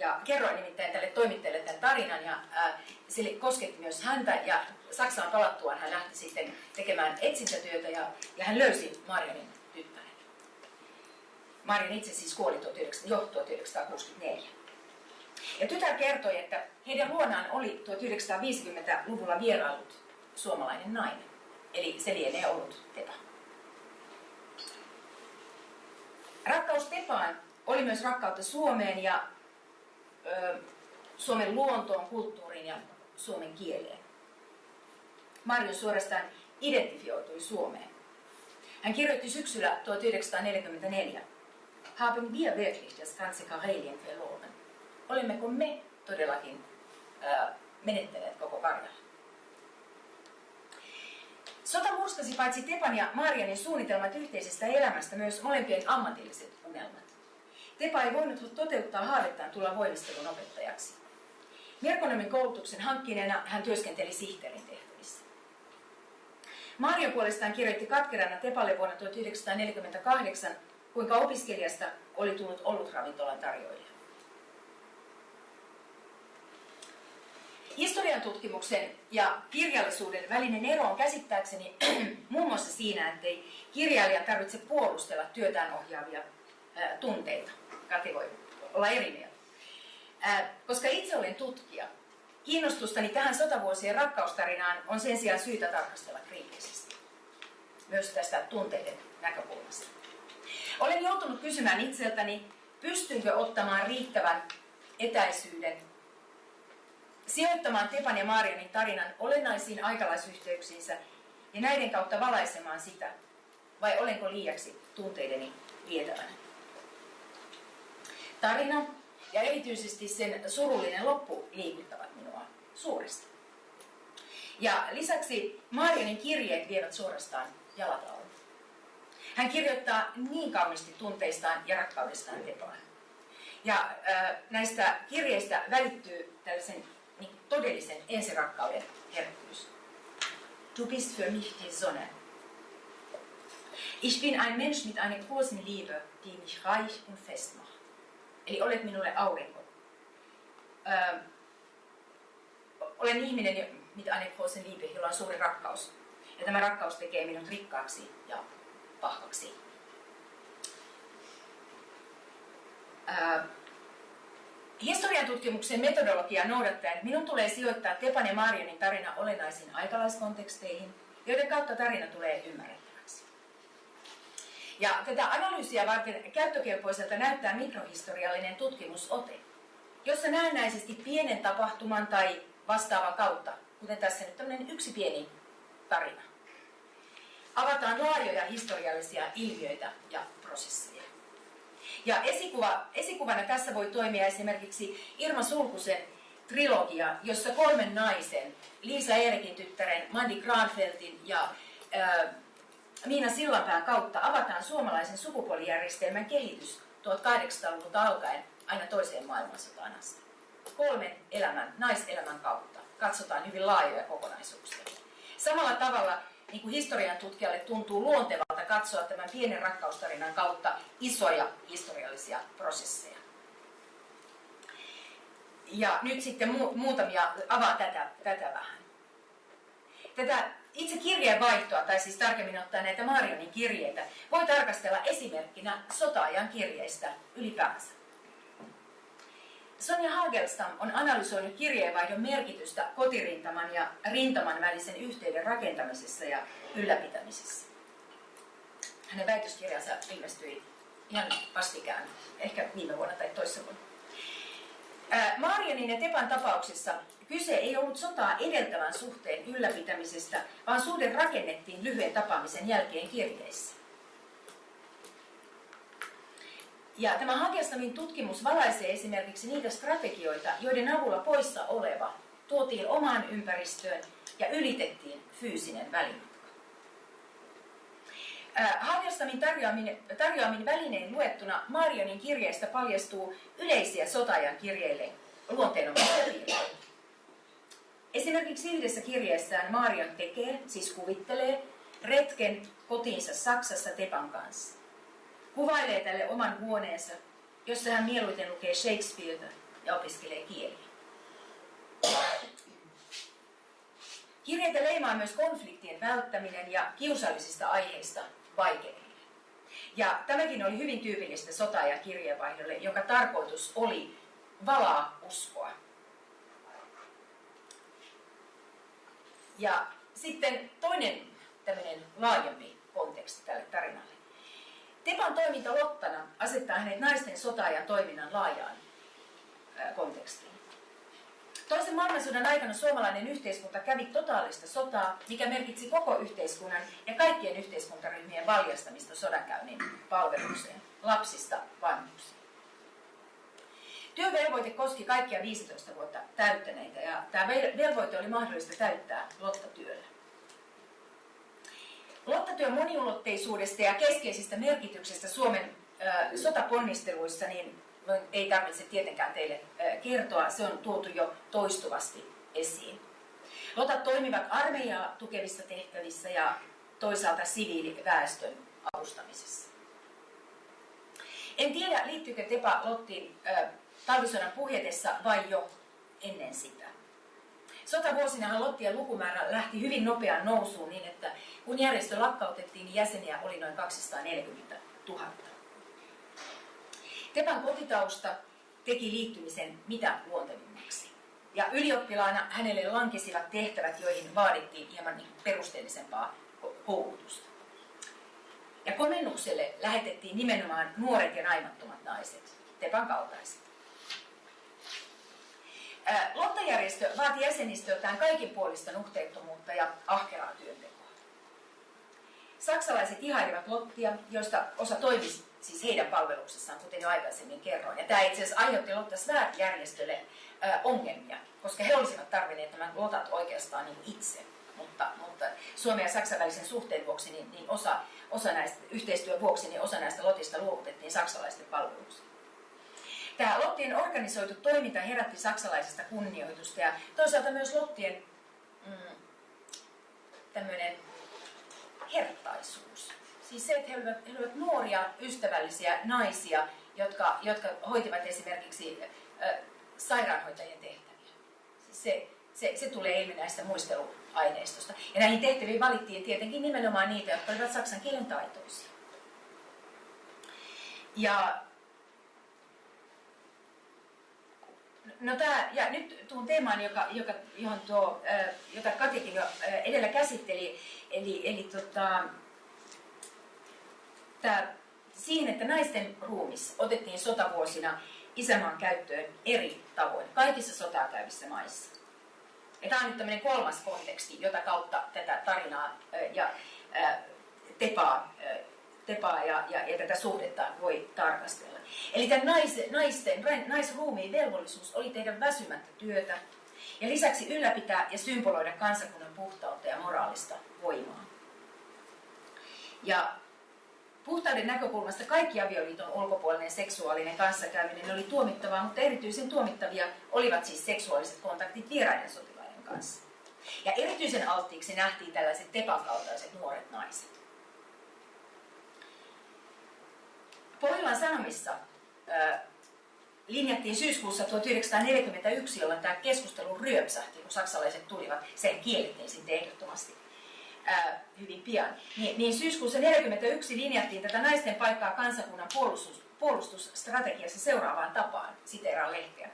Ja kerroin nimittäin tälle toimittajalle tämän tarinan ja äh, se kosketti myös häntä ja Saksaan palattuaan hän lähti sitten tekemään etsintätyötä ja, ja hän löysi Marianin tyttären. Marian itse siis kuoli 19, jo 1964. Ja tytär kertoi, että heidän luonaan oli 1950-luvulla vierailut suomalainen nainen. Eli se lienee ollut Tepa. Rakkaus Tepaan oli myös rakkautta Suomeen ja Suomen luontoon, kulttuuriin ja suomen kieleen. Marjo suorastaan identifioitui Suomeen. Hän kirjoitti syksyllä 1944. Haben wir wirklich das ganze Karelien verloren? Olemmeko me todellakin ö, menettäneet koko Karjalan? Sota murskasi paitsi Tepan ja Marianin suunnitelmat yhteisestä elämästä myös molempien ammatilliset unelmat. Tepa ei voinut toteuttaa haavettaan tulla voimistelun opettajaksi. Merkonomin koulutuksen hankkineena hän työskenteli sihteerin tehtävissä. Mario puolestaan kirjoitti katkerana Tepalle vuonna 1948, kuinka opiskelijasta oli tullut ravintolan tarjoilija. Historian tutkimuksen ja kirjallisuuden välinen ero on käsittääkseni muun muassa siinä, ettei kirjailija tarvitse puolustella työtään ohjaavia tunteita. Kati voi olla eri mieltä. Koska itse olen tutkija, kiinnostustani tähän sotavuosien rakkaustarinaan on sen sijaan syytä tarkastella kriittisesti. Myös tästä tunteiden näkökulmasta. Olen joutunut kysymään itseltäni, pystynkö ottamaan riittävän etäisyyden sijoittamaan Tepan ja Marianin tarinan olennaisiin aikalaisyhteyksiinsä ja näiden kautta valaisemaan sitä, vai olenko liiaksi tunteideni vietävänä? Tarina ja erityisesti sen surullinen loppu liikuttavat minua suuresti. Ja lisäksi Marianin kirjeet vievät suorastaan jalat alle. Hän kirjoittaa niin kauniisti tunteistaan ja rakkaudestaan Tepaan. Ja äh, näistä kirjeistä välittyy tällaisen niin todellisen ensirakkauden herkkyys. Du bist für mich die Sonne. Ich bin ein Mensch mit einer großen Liebe, die mich reich und fest macht. Eli olet minulle aurinko. Öö, olen ihminen mit einer großen Liebe, jolla on suuri rakkaus. Ja tämä rakkaus tekee minut rikkaaksi ja vahvaksi. Öö, Historian tutkimuksen metodologiaa noudattaen minun tulee sijoittaa Tepan ja Marianin tarina olennaisiin aikalaiskonteksteihin, joiden kautta tarina tulee ymmärrettäväksi. Ja tätä analyysiä varten käyttökelpoiselta näyttää mikrohistoriallinen tutkimusote, jossa näennäisesti pienen tapahtuman tai vastaavan kautta, kuten tässä nyt tämmöinen yksi pieni tarina, avataan laajoja historiallisia ilmiöitä ja prosesseja. Ja esikuva, esikuvana tässä voi toimia esimerkiksi Irma Sulkusen trilogia, jossa kolmen naisen, Liisa Eerikin tyttären, Mandi Granfeltin ja ää, Miina Sillanpään kautta avataan suomalaisen sukupuolijärjestelmän kehitys 1800-luvulta alkaen aina toiseen maailmansotaan asti. Kolmen elämän, naiselämän kautta katsotaan hyvin laajoja kokonaisuuksia. Samalla tavalla niin kuin historian tutkijalle tuntuu luontevalta katsoa tämän pienen rakkaustarinan kautta isoja historiallisia prosesseja. Ja nyt sitten mu- muutamia, avaa tätä, tätä vähän. Tätä itse kirjeenvaihtoa, tai siis tarkemmin ottaen näitä Marionin kirjeitä, voi tarkastella esimerkkinä sotaajan kirjeistä ylipäänsä. Sonja Hagelstam on analysoinut kirjeenvaihdon merkitystä kotirintaman ja rintaman välisen yhteyden rakentamisessa ja ylläpitämisessä. Hänen väitöskirjansa ilmestyi ihan vastikään, ehkä viime vuonna tai toissa vuonna. Marianin ja Tepan tapauksessa kyse ei ollut sotaa edeltävän suhteen ylläpitämisestä, vaan suhde rakennettiin lyhyen tapaamisen jälkeen kirjeissä. Ja tämä Hagelstamin tutkimus valaisee esimerkiksi niitä strategioita, joiden avulla poissa oleva tuotiin omaan ympäristöön ja ylitettiin fyysinen välimatka. Hagelstamin tarjoamin, tarjoamin välinein luettuna Marionin kirjeestä paljastuu yleisiä sotajan kirjeille luonteenomaisia piirteitä. Esimerkiksi yhdessä kirjeessään Marion tekee, siis kuvittelee, retken kotiinsa Saksassa Tepan kanssa. Kuvailee tälle oman huoneensa, jossa hän mieluiten lukee Shakespeareta ja opiskelee kieliä. Kirjeitä leimaa myös konfliktien välttäminen ja kiusallisista aiheista vaikeneminen. Ja tämäkin oli hyvin tyypillistä sota- ja kirjeenvaihdolle, jonka tarkoitus oli valaa uskoa. Ja sitten toinen tämmöinen laajempi konteksti tälle tarinalle. Tepan toiminta Lottana asettaa hänet naisten sota- ja toiminnan laajaan kontekstiin. Toisen maailmansodan aikana suomalainen yhteiskunta kävi totaalista sotaa, mikä merkitsi koko yhteiskunnan ja kaikkien yhteiskuntaryhmien valjastamista sodankäynnin palvelukseen, lapsista vanhuksiin. Työvelvoite koski kaikkia 15 vuotta täyttäneitä ja tämä velvoite oli mahdollista täyttää lottatyöllä. Lottatyön moniulotteisuudesta ja keskeisistä merkityksestä Suomen äh, sotaponnisteluissa niin ei tarvitse tietenkään teille kertoa, se on tuotu jo toistuvasti esiin. Lotat toimivat armeijaa tukevissa tehtävissä ja toisaalta siviiliväestön avustamisessa. En tiedä, liittyykö Tepa Lottiin talvisodan puhjetessa vai jo ennen sitä. Sotavuosinahan Lottien lukumäärä lähti hyvin nopeaan nousuun niin, että kun järjestö lakkautettiin, niin jäseniä oli noin 240 000. Tepan kotitausta teki liittymisen mitä luontevimmaksi. Ja ylioppilaana hänelle lankesivat tehtävät, joihin vaadittiin hieman niin perusteellisempaa koulutusta. Ja komennukselle lähetettiin nimenomaan nuoret ja naimattomat naiset, Tepan kaltaiset. Lottajärjestö vaati jäsenistöltään kaikin puolista nuhteettomuutta ja ahkeraa työntekoa. Saksalaiset ihailivat Lottia, joista osa toimisi siis heidän palveluksessaan, kuten jo aikaisemmin kerroin. Ja tämä itse asiassa aiheutti Lotta Svärd-järjestölle ongelmia, koska he olisivat tarvinneet nämä lotat oikeastaan niin itse. Mutta, mutta Suomen ja Saksan välisen suhteen vuoksi, niin, niin osa, osa näistä, yhteistyön vuoksi, niin osa näistä lotista luovutettiin saksalaisten palveluksiin. Tämä Lottien organisoitu toiminta herätti saksalaisesta kunnioitusta ja toisaalta myös Lottien mm, tämmöinen herttaisuus. Siis se, että he olivat, he olivat nuoria, ystävällisiä naisia, jotka, jotka hoitivat esimerkiksi äh, sairaanhoitajien tehtäviä. Siis se, se, se tulee ilmi näistä muisteluaineistosta. Ja näihin tehtäviin valittiin tietenkin nimenomaan niitä, jotka olivat saksan kielen taitoisia. Ja No tää, ja nyt tuun teemaan, joka, joka, johon tuo, jota Katikin jo edellä käsitteli, eli, eli tota, tää, siihen, että naisten ruumis otettiin sotavuosina isämaan käyttöön eri tavoin, kaikissa sotaa käyvissä maissa. Ja tämä on nyt tämmöinen kolmas konteksti, jota kautta tätä tarinaa ja tepaa, tepaa ja, ja, ja tätä suhdetta voi tarkastella. Eli tämän naisten, naisten, naisruumiin velvollisuus oli tehdä väsymättä työtä ja lisäksi ylläpitää ja symboloida kansakunnan puhtautta ja moraalista voimaa. Ja puhtauden näkökulmasta kaikki avioliiton ulkopuolinen seksuaalinen kanssakäyminen oli tuomittavaa, mutta erityisen tuomittavia olivat siis seksuaaliset kontaktit vieraiden sotilaiden kanssa. Ja erityisen alttiiksi nähtiin tällaiset tepan kaltaiset nuoret naiset. Pohjolan Sanomissa linjattiin syyskuussa 1941, jolloin tämä keskustelu ryöpsähti, kun saksalaiset tulivat. Se kiellettiin sitten ehdottomasti hyvin pian. Niin, niin syyskuussa 1941 linjattiin tätä naisten paikkaa kansakunnan puolustus, puolustusstrategiassa seuraavaan tapaan, siteeraan lehteä.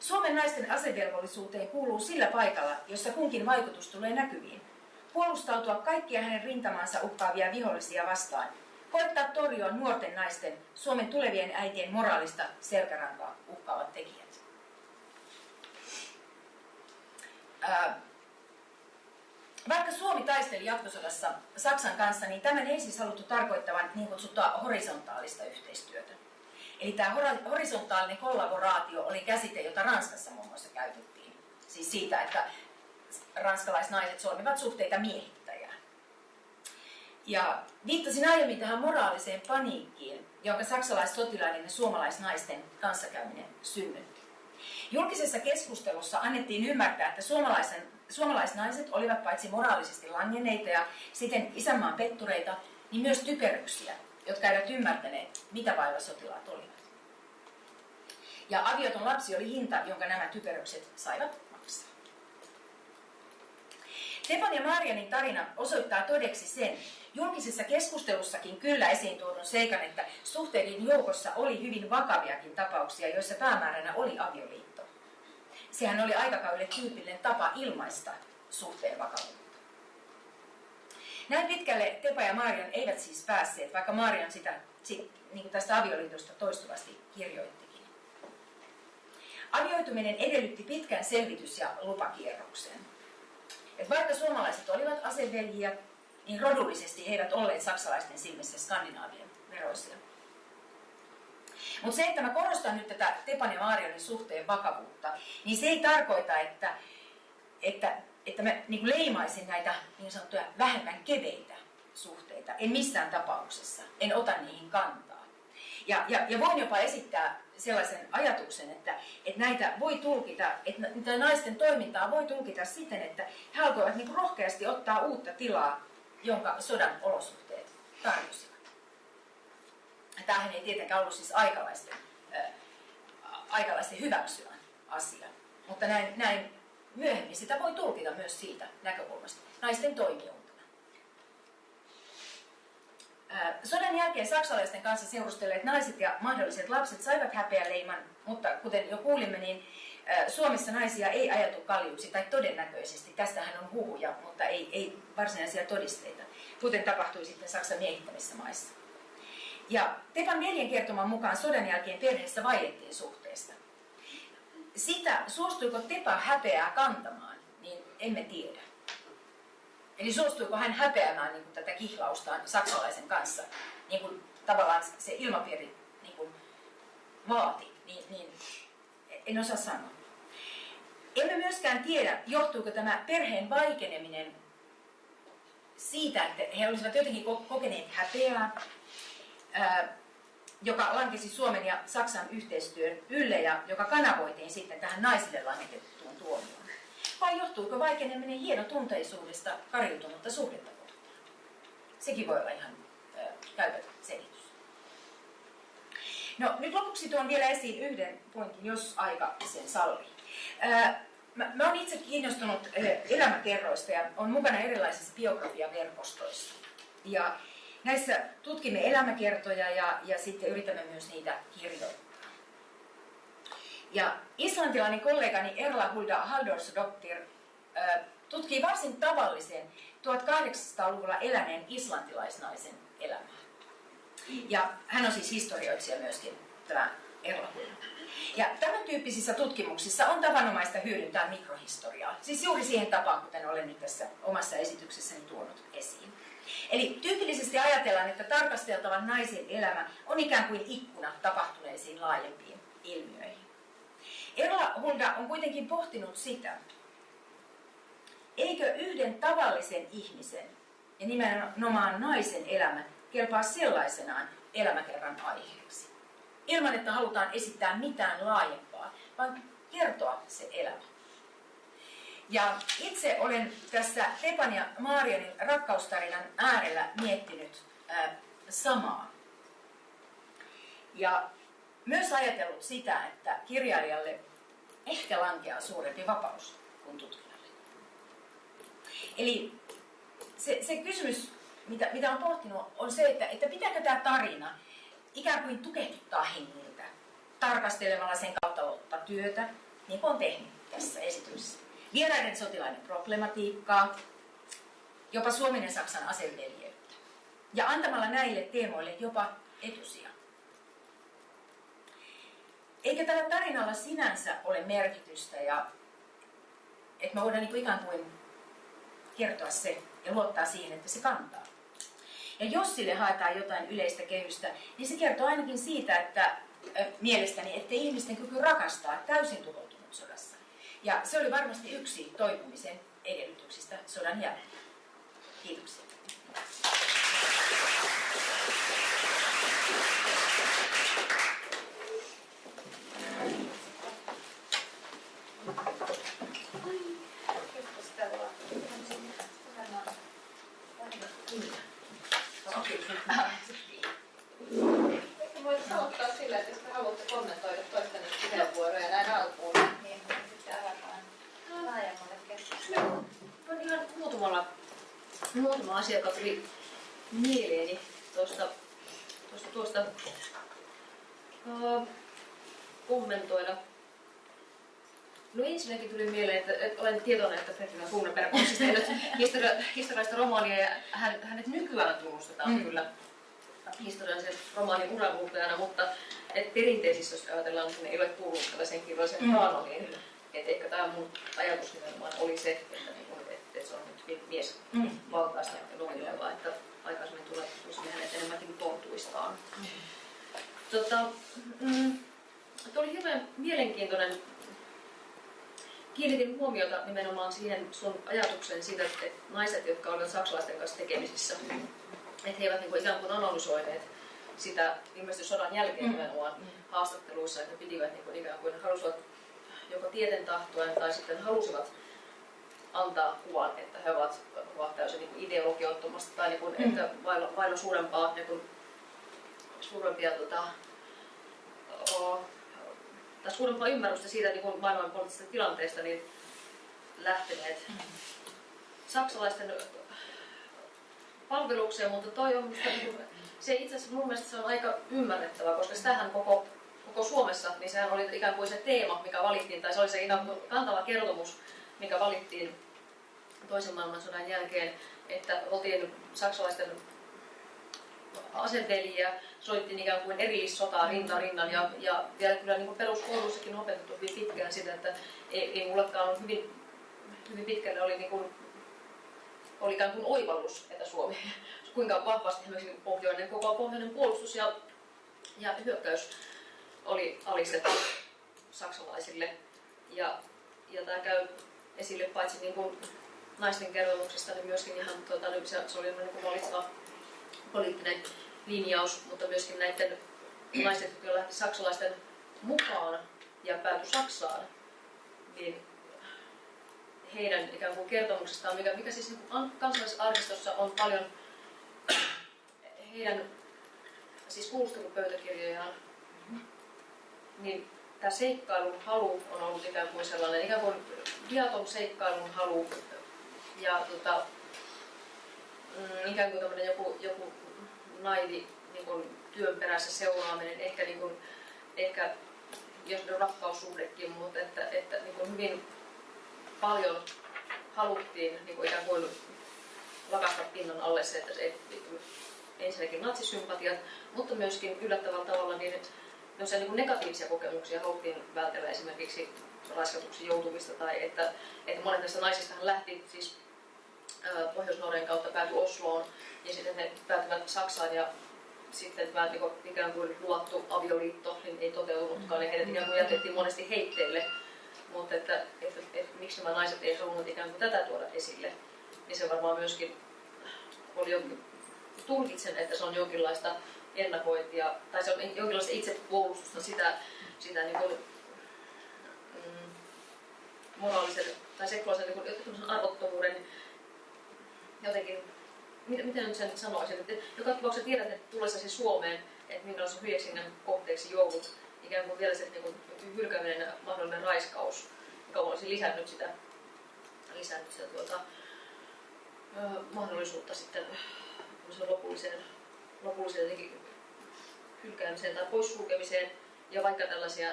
Suomen naisten asevelvollisuuteen kuuluu sillä paikalla, jossa kunkin vaikutus tulee näkyviin. Puolustautua kaikkia hänen rintamansa uhkaavia vihollisia vastaan koettaa torjua nuorten naisten, Suomen tulevien äitien moraalista selkärankaa uhkaavat tekijät. Ää, vaikka Suomi taisteli jatkosodassa Saksan kanssa, niin tämän ei siis haluttu tarkoittavan niin kutsuttua horisontaalista yhteistyötä. Eli tämä horisontaalinen kollaboraatio oli käsite, jota Ranskassa muun muassa käytettiin. Siis siitä, että ranskalaisnaiset solmivat suhteita miehittäjään. Ja viittasin aiemmin tähän moraaliseen paniikkiin, jonka saksalaissotilaiden ja suomalaisnaisten kanssakäyminen synnytti. Julkisessa keskustelussa annettiin ymmärtää, että suomalaisen, suomalaisnaiset olivat paitsi moraalisesti langenneita ja siten isänmaan pettureita, niin myös typeryksiä, jotka eivät ymmärtäneet, mitä vailla sotilaat olivat. Ja avioton lapsi oli hinta, jonka nämä typerykset saivat maksaa. Stepan ja Marianin tarina osoittaa todeksi sen, julkisessa keskustelussakin kyllä esiin tuodun seikan, että suhteiden joukossa oli hyvin vakaviakin tapauksia, joissa päämääränä oli avioliitto. Sehän oli aikakaudelle tyypillinen tapa ilmaista suhteen vakavuutta. Näin pitkälle Tepa ja Marian eivät siis päässeet, vaikka Marian sitä sit, niin tästä avioliitosta toistuvasti kirjoittikin. Avioituminen edellytti pitkän selvitys- ja lupakierroksen. Et vaikka suomalaiset olivat aseveljiä, niin rodullisesti he eivät olleet saksalaisten silmissä skandinaavien veroisia. Mutta se, että mä korostan nyt tätä Tepan ja Maarionin suhteen vakavuutta, niin se ei tarkoita, että, että, että mä niin leimaisin näitä niin sanottuja vähemmän keveitä suhteita. En missään tapauksessa. En ota niihin kantaa. Ja, ja, ja voin jopa esittää sellaisen ajatuksen, että, että näitä voi tulkita, että naisten toimintaa voi tulkita siten, että he alkoivat niin rohkeasti ottaa uutta tilaa jonka sodan olosuhteet tarjosivat. Tämähän ei tietenkään ollut siis aikalaisten, äh, aikalaisten hyväksyvän asia, mutta näin, näin myöhemmin sitä voi tulkita myös siitä näkökulmasta, naisten toimijuutena. Sodan jälkeen saksalaisten kanssa seurustelleet naiset ja mahdolliset lapset saivat häpeäleiman, mutta kuten jo kuulimme, niin Suomessa naisia ei ajeltu kaljuksi, tai todennäköisesti, tästähän on huhuja, mutta ei, ei varsinaisia todisteita, kuten tapahtui sitten Saksan miehittämissä maissa. Ja Tepan neljän kertoman mukaan sodan jälkeen perheessä vaiettiin suhteesta. Sitä, suostuiko Tepa häpeää kantamaan, niin emme tiedä. Eli suostuiko hän häpeämään niin kuin tätä kihlaustaan saksalaisen kanssa, niin kuin tavallaan se ilmapiiri niin kuin vaati, niin, niin en osaa sanoa. Emme myöskään tiedä, johtuuko tämä perheen vaikeneminen siitä, että he olisivat jotenkin kokeneet häpeää, joka lankesi Suomen ja Saksan yhteistyön ylle ja joka kanavoitiin sitten tähän naisille langetettuun tuomioon. Vai johtuuko vaikeneminen hienotunteisuudesta kariutunutta suhdetta kohtaan? Sekin voi olla ihan käytetty selitys. No nyt lopuksi tuon vielä esiin yhden pointin, jos aika sen sallii. Mä, mä olen itse kiinnostunut elämäkerroista ja on mukana erilaisissa biografiaverkostoissa. Ja näissä tutkimme elämäkertoja ja, ja sitten yritämme myös niitä kirjoittaa. Ja islantilainen kollegani Erla Hulda Haldorsdottir tutkii varsin tavallisen 1800-luvulla eläneen islantilaisnaisen elämää. Ja hän on siis historioitsija myöskin, tämä Erla Hulda. Ja tämän tyyppisissä tutkimuksissa on tavanomaista hyödyntää mikrohistoriaa, siis juuri siihen tapaan, kuten olen nyt tässä omassa esityksessäni tuonut esiin. Eli tyypillisesti ajatellaan, että tarkasteltavan naisen elämä on ikään kuin ikkuna tapahtuneisiin laajempiin ilmiöihin. Erla Hulda on kuitenkin pohtinut sitä, eikö yhden tavallisen ihmisen ja nimenomaan naisen elämä kelpaa sellaisenaan elämäkerran aiheeksi ilman, että halutaan esittää mitään laajempaa, vaan kertoa se elämä. Ja itse olen tässä Tepan ja Maarianin rakkaustarinan äärellä miettinyt ää, samaa. Ja myös ajatellut sitä, että kirjailijalle ehkä lankeaa suurempi vapaus kuin tutkijalle. Eli se, se kysymys, mitä, mitä olen pohtinut, on se, että, että pitääkö tämä tarina ikään kuin tukehduttaa hengiltä tarkastelemalla sen kautta työtä, niin kuin on tehnyt tässä esityksessä. Vieraiden sotilaiden problematiikkaa, jopa Suomen ja Saksan aseveljeyttä. Ja antamalla näille teemoille jopa etusia. Eikä tällä tarinalla sinänsä ole merkitystä ja että me voidaan niin ikään kuin kertoa se ja luottaa siihen, että se kantaa. Ja jos sille haetaan jotain yleistä kehystä, niin se kertoo ainakin siitä, että mielestäni, että ihmisten kyky rakastaa täysin tuhoutunut sodassa. Ja se oli varmasti yksi toipumisen edellytyksistä sodan jälkeen. Kiitoksia. Voit aloittaa sillä, että jos te haluatte kommentoida toisten puheenvuoroja näin alkuun. Niin, sitten avataan laajemmalle keskustelulle. On ihan muutamalla, muutama asia, joka tuli mieleeni tuosta, tuosta, tuosta uh, kommentoida. No ensinnäkin tuli mieleen, että, että olen tietoinen, että Petrina Kuunaperä on siis tehnyt historia, historiallista romaania ja hän, hänet nykyään tunnustetaan mm. kyllä historiallisen romaanin uranuutajana, mutta et perinteisissä, jos ajatellaan, että ne ei ole kuullut tällaisen kirjallisen mm. kaanoniin, että ehkä tämä mun ajatus nimenomaan oli se, että, niin kun, että, että se on nyt mies mm. valtaista novelloilla, että aikaisemmin tulee hänet enemmänkin tontuistaan. Mm. Tota, mm, oli hirveän mielenkiintoinen kiinnitin huomiota nimenomaan siihen sun ajatukseen siitä, että naiset, jotka olivat saksalaisten kanssa tekemisissä, että he eivät niin kuin ikään kuin analysoineet sitä ilmeisesti sodan jälkeen mm. nimenomaan mm. haastatteluissa, että pitivät niin kuin ikään kuin halusivat joko tieten tahtoen tai sitten halusivat antaa kuvan, että he ovat, ovat täysin niin kuin ideologiottomasta tai niin kuin, mm. että vailla, vailla suurempaa, niin kuin, suurempia tota, o, tai suurempaa ymmärrystä siitä niin kuin maailmanpoliittisesta tilanteesta, niin lähteneet saksalaisten palvelukseen, mutta toi on musta, niin kuin, se itse asiassa mun mielestä se on aika ymmärrettävä, koska sitähän koko, koko Suomessa, niin sehän oli ikään kuin se teema, mikä valittiin, tai se oli se ikään kuin kantava kertomus, mikä valittiin toisen maailmansodan jälkeen, että oltiin saksalaisten aseteljiä, soittiin ikään kuin erillissotaa rinta rinnan ja, ja vielä kyllä niin peruskouluissakin on opetettu hyvin pitkään sitä, että ei, ei mullekaan ole hyvin, hyvin pitkälle oli niin kuin, oli ikään kuin oivallus, että Suomi, kuinka vahvasti esimerkiksi pohjoinen, koko pohjoinen puolustus ja, ja hyökkäys oli alistettu saksalaisille. Ja, ja tämä käy esille paitsi niin kuin naisten kertomuksesta, niin myöskin ihan tuota, niin se, se oli niin kuin valitseva poliittinen linjaus, mutta myöskin näiden naisten, lähti saksalaisten mukaan ja päätyi Saksaan, niin heidän ikään kuin kertomuksestaan, mikä, mikä siis niin kansallisarkistossa on paljon heidän siis kuulustelupöytäkirjojaan, niin tämä seikkailun halu on ollut ikään kuin sellainen, ikään kuin viaton seikkailun halu ja tota, mm, ikään kuin joku, joku naivi niin kuin työn perässä seuraaminen, ehkä, niin kuin, ehkä jos on rakkaussuhdekin, mutta että, että niin kuin hyvin paljon haluttiin niin kuin ikään kuin lakasta pinnan alle se, että se, ensinnäkin natsisympatiat, mutta myöskin yllättävällä tavalla niin, no se, niin negatiivisia kokemuksia haluttiin vältellä esimerkiksi raiskatuksi joutumista tai että, että monet näistä naisista lähti siis Pohjois-Norjan kautta päätyi Osloon ja sitten ne päätyvät Saksaan ja sitten tämä niin kuin, ikään kuin luottu avioliitto niin ei toteutunutkaan ja heidät ikään kuin jätettiin monesti heitteille. Mutta että, että, että, että miksi nämä naiset eivät halunnut ikään kuin tätä tuoda esille, niin se varmaan myöskin oli jonkin, tulkitsen, että se on jonkinlaista ennakointia, tai se on jonkinlaista itsepuolustusta sitä, sitä niin kuin, mm, moraalisen tai seksuaalisen niin arvottomuuden jotenkin, miten, nyt sen sanoisin, että joka tapauksessa tiedät, että tullessasi Suomeen, että minkälaisen hyeksinnän kohteeksi joudut, ikään kuin vielä se niin kuin, hylkääminen mahdollinen raiskaus, joka olisi lisännyt sitä, lisännyt sitä tuota, mahdollisuutta sitten lopulliseen, lopulliseen jotenkin hylkäämiseen tai poissulkemiseen. Ja vaikka tällaisia,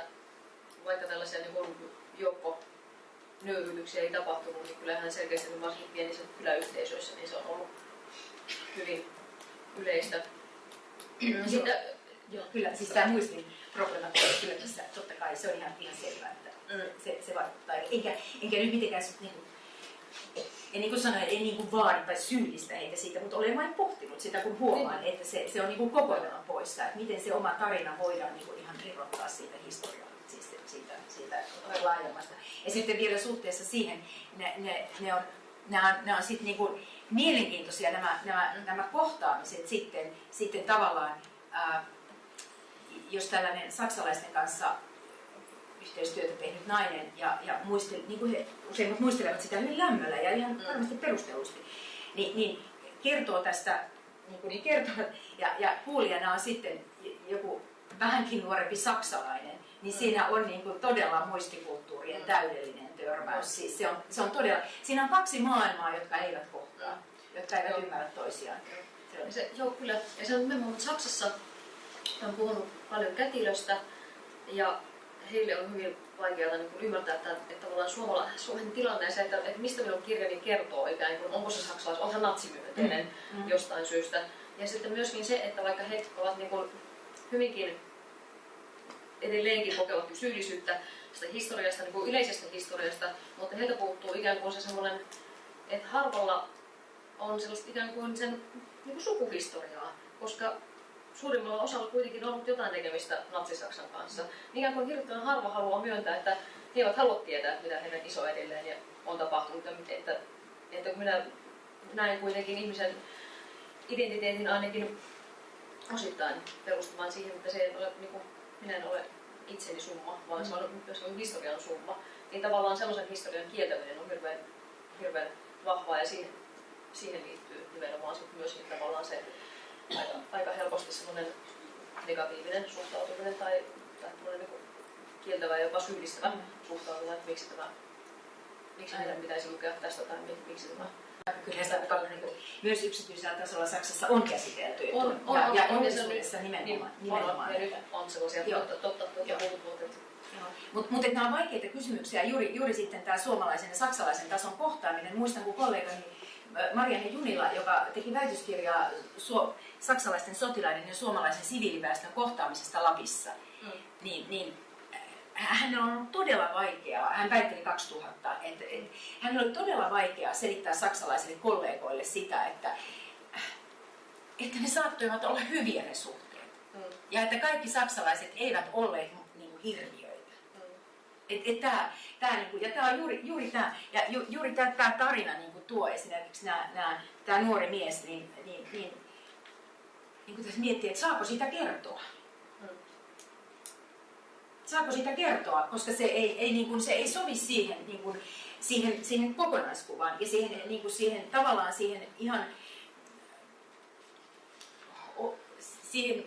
vaikka tällaisia niin joukko nöyryytyksiä ei tapahtunut, niin kyllähän selkeästi varsinkin pienissä kyläyhteisöissä niin se on ollut hyvin yleistä. Mm, Sitten, joo, kyllä, siis tämä muistin problematiikka kyllä tässä, totta kai se on ihan, ihan selvää, että mm. se, se vaikuttaa. Enkä, enkä nyt mitenkään niin kuin, en niin kuin sano, en niin kuin vaadi tai syyllistä heitä siitä, mutta olen vain pohtinut sitä, kun huomaan, että se, se on niin kuin kokonaan poissa, että miten se oma tarina voidaan niin kuin ihan irrottaa siitä historiaa, siitä, laajemmasta. Ja sitten vielä suhteessa siihen, ne, ne, ne on, ne on, ne on sitten niin kuin mielenkiintoisia nämä, nämä, nämä kohtaamiset sitten, sitten tavallaan, ää, jos tällainen saksalaisten kanssa yhteistyötä tehnyt nainen ja, ja muistel, niin kuin he useimmat muistelevat sitä hyvin lämmöllä ja ihan mm. varmasti perustellusti, niin, niin kertoo tästä, niin kuin niin kertoo, ja, ja kuulijana on sitten joku vähänkin nuorempi saksalainen, niin mm. siinä on niin kuin todella muistikulttuurien mm. täydellinen törmäys. Siis se, on, se on todella, siinä on kaksi maailmaa, jotka eivät kohtaa, jotka eivät joo. ymmärrä toisiaan. Se on. Se, joo, kyllä. Ja se on nimenomaan Saksassa on puhunut paljon kätilöstä ja heille on hyvin vaikeaa niin kuin ymmärtää, että, että tavallaan Suomala, Suomen tilanne ja se, että, että mistä minun kirjani kertoo, ikään kuin onko se saksalais, onhan natsimyönteinen mm. mm. jostain syystä. Ja sitten myöskin se, että vaikka he ovat niin kuin hyvinkin edelleenkin kokevat syyllisyyttä sitä historiasta, niin kuin yleisestä historiasta, mutta heiltä puuttuu ikään kuin se semmoinen, että harvalla on sellaista ikään kuin sen niin kuin sukuhistoriaa, koska suurimmalla osalla kuitenkin on ollut jotain tekemistä Natsi-Saksan kanssa. Ikään kuin hirvittävän harva haluaa myöntää, että he eivät halua tietää, mitä heidän isoedelleen on tapahtunut. Että, että kun minä näin kuitenkin ihmisen identiteetin ainakin osittain perustumaan siihen, että se ei ole, niin kuin, minä en ole itseni summa, vaan se on myös historian summa. Niin tavallaan sellaisen historian kieltäminen on hirveän, hirveän vahvaa ja siihen, siihen liittyy nimenomaan myös tavallaan se aika, aika helposti semmoinen negatiivinen suhtautuminen tai, tai niin kieltävä ja jopa syyllistävä mm. suhtautuminen, että miksi, tämä, miksi meidän pitäisi lukea tästä tai miksi tämä Kyllä sitä paljon niin kuin, myös yksityisellä tasolla Saksassa on käsitelty. On, on, ja, on, ja on, Englannissa nimenomaan. Niin, nimenomaan. Nyt on sellaisia totta, totta, totta, totta mutta mut, nämä on vaikeita kysymyksiä, juuri, juuri sitten tämä suomalaisen ja saksalaisen tason kohtaaminen. Muistan, kun kollegani Marianne Junila, joka teki väitöskirjaa suo, saksalaisten sotilaiden ja suomalaisen siviiliväestön kohtaamisesta Lapissa, mm. niin, niin hän on ollut todella vaikeaa, hän väitteli 2000, että, että hän oli todella vaikeaa selittää saksalaisille kollegoille sitä, että, että ne saattoivat olla hyviä ne suhteet. Mm. Ja että kaikki saksalaiset eivät olleet niin kuin, hirviöitä. Mm. Et, et tää, tää, niin kuin, ja tämä on juuri, juuri tämä, ja ju, juuri tämä, tämä tarina niin kuin tuo esimerkiksi tämä nuori mies, niin, niin, niin, niin kuin tässä miettii, että saako sitä kertoa saako sitä kertoa, koska se ei, ei, niin kuin, se ei sovi siihen, niin kuin, siihen, siihen kokonaiskuvaan ja siihen, niin kuin siihen, tavallaan siihen ihan siihen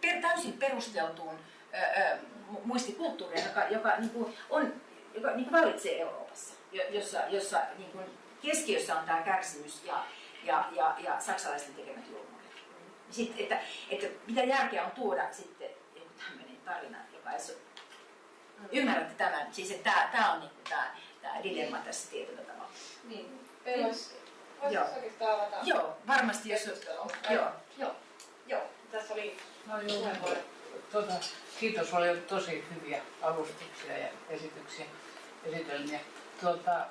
per, täysin perusteltuun ää, muistikulttuuriin, joka, joka, niin kuin on, joka niin kuin valitsee Euroopassa, jossa, jossa niin kuin keskiössä on tämä kärsimys ja, ja, ja, ja saksalaisten tekemät julmuudet. Sitten, että, että mitä järkeä on tuoda sitten joku tämmöinen tarina, joka ei Ymmärrätte tämän? Siis että tämä, tämä on niin kuin tämä, tämä dilemma tässä tietyllä tavalla. Niin. Voisi Joo. avata Joo, varmasti jos... Joo, joo. Joo, tässä oli no, joo, tuota, kiitos, oli tosi hyviä alustuksia ja esityksiä, esitelmiä. Tuota,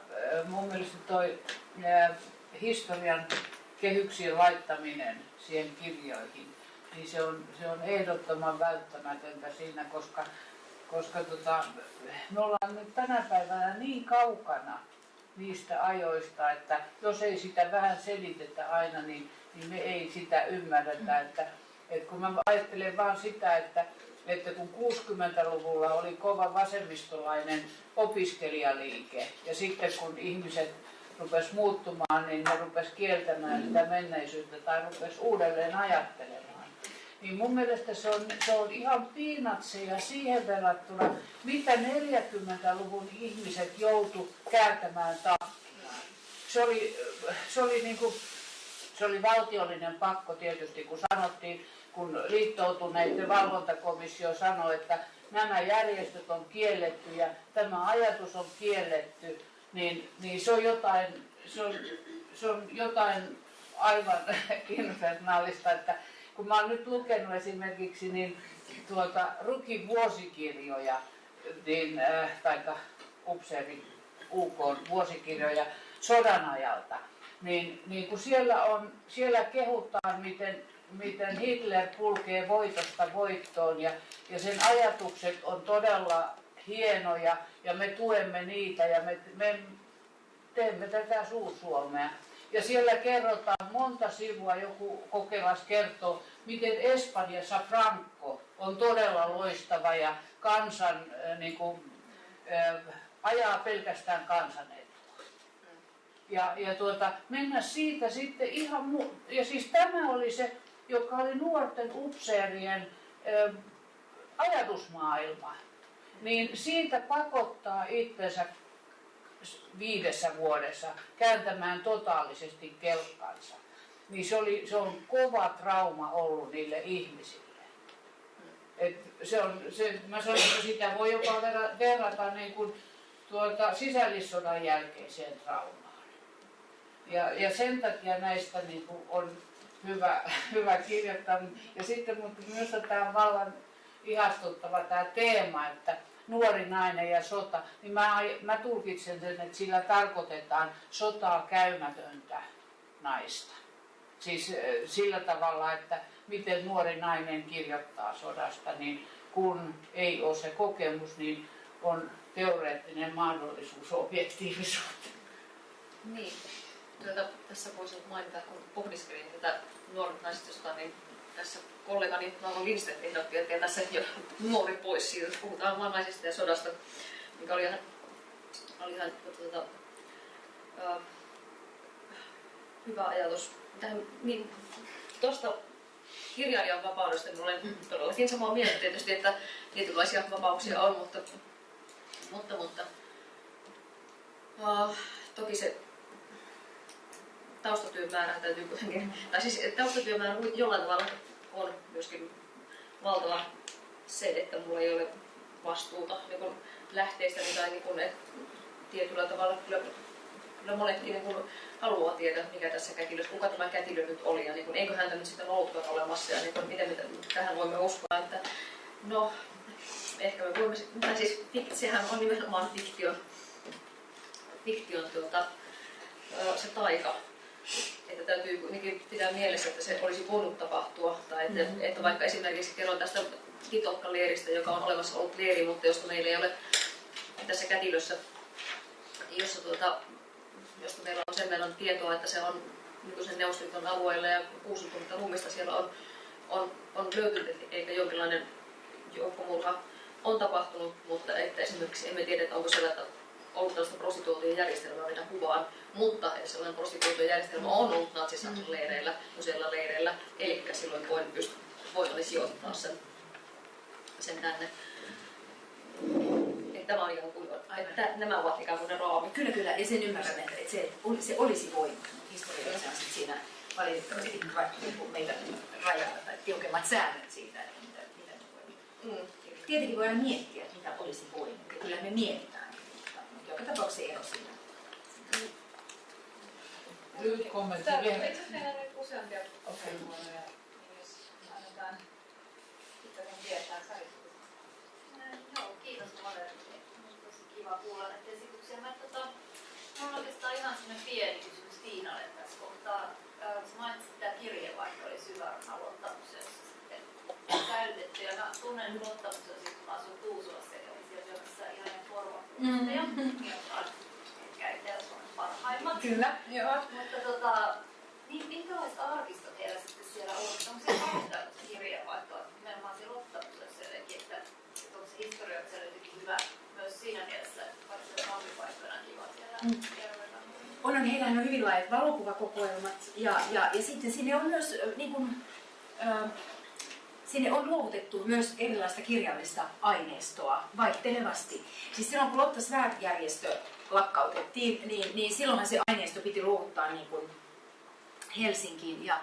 mun mielestä toi ää, historian kehyksien laittaminen siihen kirjoihin, niin se on, se on ehdottoman välttämätöntä siinä, koska koska tota, me ollaan nyt tänä päivänä niin kaukana niistä ajoista, että jos ei sitä vähän selitetä aina, niin, niin me ei sitä ymmärretä. Että, että kun mä ajattelen vaan sitä, että, että kun 60-luvulla oli kova vasemmistolainen opiskelijaliike ja sitten kun ihmiset rupes muuttumaan, niin ne rupes kieltämään sitä menneisyyttä tai rupes uudelleen ajattelemaan niin mun mielestä se on, se on ihan piinatseja siihen verrattuna, mitä 40-luvun ihmiset joutu kääntämään takkiaan. Se oli, se oli niin kuin, se oli valtiollinen pakko tietysti, kun sanottiin, kun liittoutuneiden valvontakomissio sanoi, että nämä järjestöt on kielletty ja tämä ajatus on kielletty, niin, niin se on jotain, se on, se on jotain aivan infernaalista, että kun mä oon nyt lukenut esimerkiksi niin tuota Rukin vuosikirjoja, niin, äh, taikka upseeri UK vuosikirjoja, sodan ajalta, niin, niin kun siellä, on, siellä kehutaan, miten, miten Hitler kulkee voitosta voittoon ja, ja sen ajatukset on todella hienoja ja me tuemme niitä ja me, me teemme tätä Suur-Suomea. Ja siellä kerrotaan monta sivua, joku kokelas kertoo, miten Espanjassa Franco on todella loistava ja kansan äh, niin kuin, äh, ajaa pelkästään kansan etua. Ja, ja tuota, mennä siitä sitten ihan mu- Ja siis tämä oli se, joka oli nuorten upseerien äh, ajatusmaailma. Niin siitä pakottaa itsensä viidessä vuodessa kääntämään totaalisesti kelkkansa. Niin se, oli, se on kova trauma ollut niille ihmisille. Et se on, se, mä sanon, että sitä voi jopa verrata niin kuin tuota sisällissodan jälkeiseen traumaan. Ja, ja sen takia näistä niin kuin on hyvä, hyvä kirjoittaa. Ja sitten mutta myös tämä vallan ihastuttava tämä teema, että nuori nainen ja sota, niin mä, mä tulkitsen sen, että sillä tarkoitetaan sotaa käymätöntä naista. Siis sillä tavalla, että miten nuori nainen kirjoittaa sodasta, niin kun ei ole se kokemus, niin on teoreettinen mahdollisuus objektiivisuuteen. Niin. Tuota, tässä voisi mainita, kun pohdiskelin tätä nuoret naiset sota, niin tässä kollegani Nauvo Lindstedt ehdotti, että tässä jo nuori pois siitä, puhutaan vaan ja sodasta, mikä oli ihan, oli ihan tuota, uh, hyvä ajatus. Tähän, niin, tuosta kirjailijan vapaudesta niin olen todellakin samaa mieltä tietysti, että tietynlaisia vapauksia on, mutta, mutta, mutta uh, toki se taustatyön määrä täytyy kuitenkin, tai siis taustatyön määrä jollain tavalla on myöskin valtava se, että mulla ei ole vastuuta niin lähteistä tai niin että tietyllä tavalla kyllä, kyllä monetkin niin kuin haluaa tietää, mikä tässä kätilössä, kuka tämä kätilö nyt oli ja niin kuin, eikö häntä nyt sitten ollutkaan olemassa ja niin kuin, miten, miten tähän voimme uskoa, että no ehkä me voimme, tai siis sehän on nimenomaan fiktion, fiktion tuota, se taika, että täytyy kuitenkin pitää mielessä, että se olisi voinut tapahtua. Tai että, mm-hmm. että vaikka esimerkiksi kerron tästä Kitokka-leiristä, joka on olemassa ollut leiri, mutta josta meillä ei ole tässä kätilössä, jossa tuota, josta meillä on sen verran tietoa, että se on nykyisen Neuvostoliiton alueella ja 60 ruumista siellä on, on, on löytynyt, eikä jonkinlainen joukkomurha on tapahtunut, mutta että esimerkiksi emme tiedä, että onko siellä ollut tällaista prostituutien järjestelmää, mitä kuvaan, mutta sellainen prostituutien järjestelmä on ollut natsisaksan leireillä, useilla leireillä, eli silloin voin, pyst- voin sijoittaa sen, sen tänne. Että tämä on ihan kuin, että nämä ovat ikään kuin ne raamit. Kyllä, kyllä, ja sen ymmärrämme, että se, se olisi voinut. Historiassa on siinä valitettavasti meitä rajaa tai tiukemmat säännöt siitä, että mitä, mitä me voimme. Mm. Tietenkin voidaan miettiä, että mitä olisi voinut, ja kyllä me mietitään joka tapauksessa ero siinä. Lyhyt kommentti Täällä vielä. itse asiassa meillä on nyt useampia puheenvuoroja, jos annetaan sitten tietää Sari. Joo, kiitos Valerille. Tosi kiva kuulla näitä esityksiä. Mä, tota, mulla on oikeastaan ihan sellainen pieni kysymys Tiinalle tässä kohtaa. Sä mainitsit, että tämä kirjeenvaihto oli syvärana luottamusjossa sitten säilytetty. Ja mä tunnen luottamusjossa, kun mä asun Tuusulassa ja kävin siellä syömässä ihan formakursseja, mm-hmm. jotka on Etelä-Suomen parhaimmat. Kyllä, joo. Mutta tota, minkälaiset arkistot teillä sitten siellä on? Onko se paljon kirjeenvaihtoa nimenomaan siellä luottamusjossa jotenkin, että, että onko se historia siellä jotenkin hyvä myös siinä mielessä, että vaikka se kahvipaikkoina kiva siellä mm. On, on, heillä on hyvin laajat valokuvakokoelmat ja, ja, ja sitten sinne on myös niin kuin, äh, sinne on luovutettu myös erilaista kirjallista aineistoa vaihtelevasti. Siis silloin kun Lotta Svärd-järjestö lakkautettiin, niin, niin silloinhan se aineisto piti luovuttaa niin kuin Helsinkiin. Ja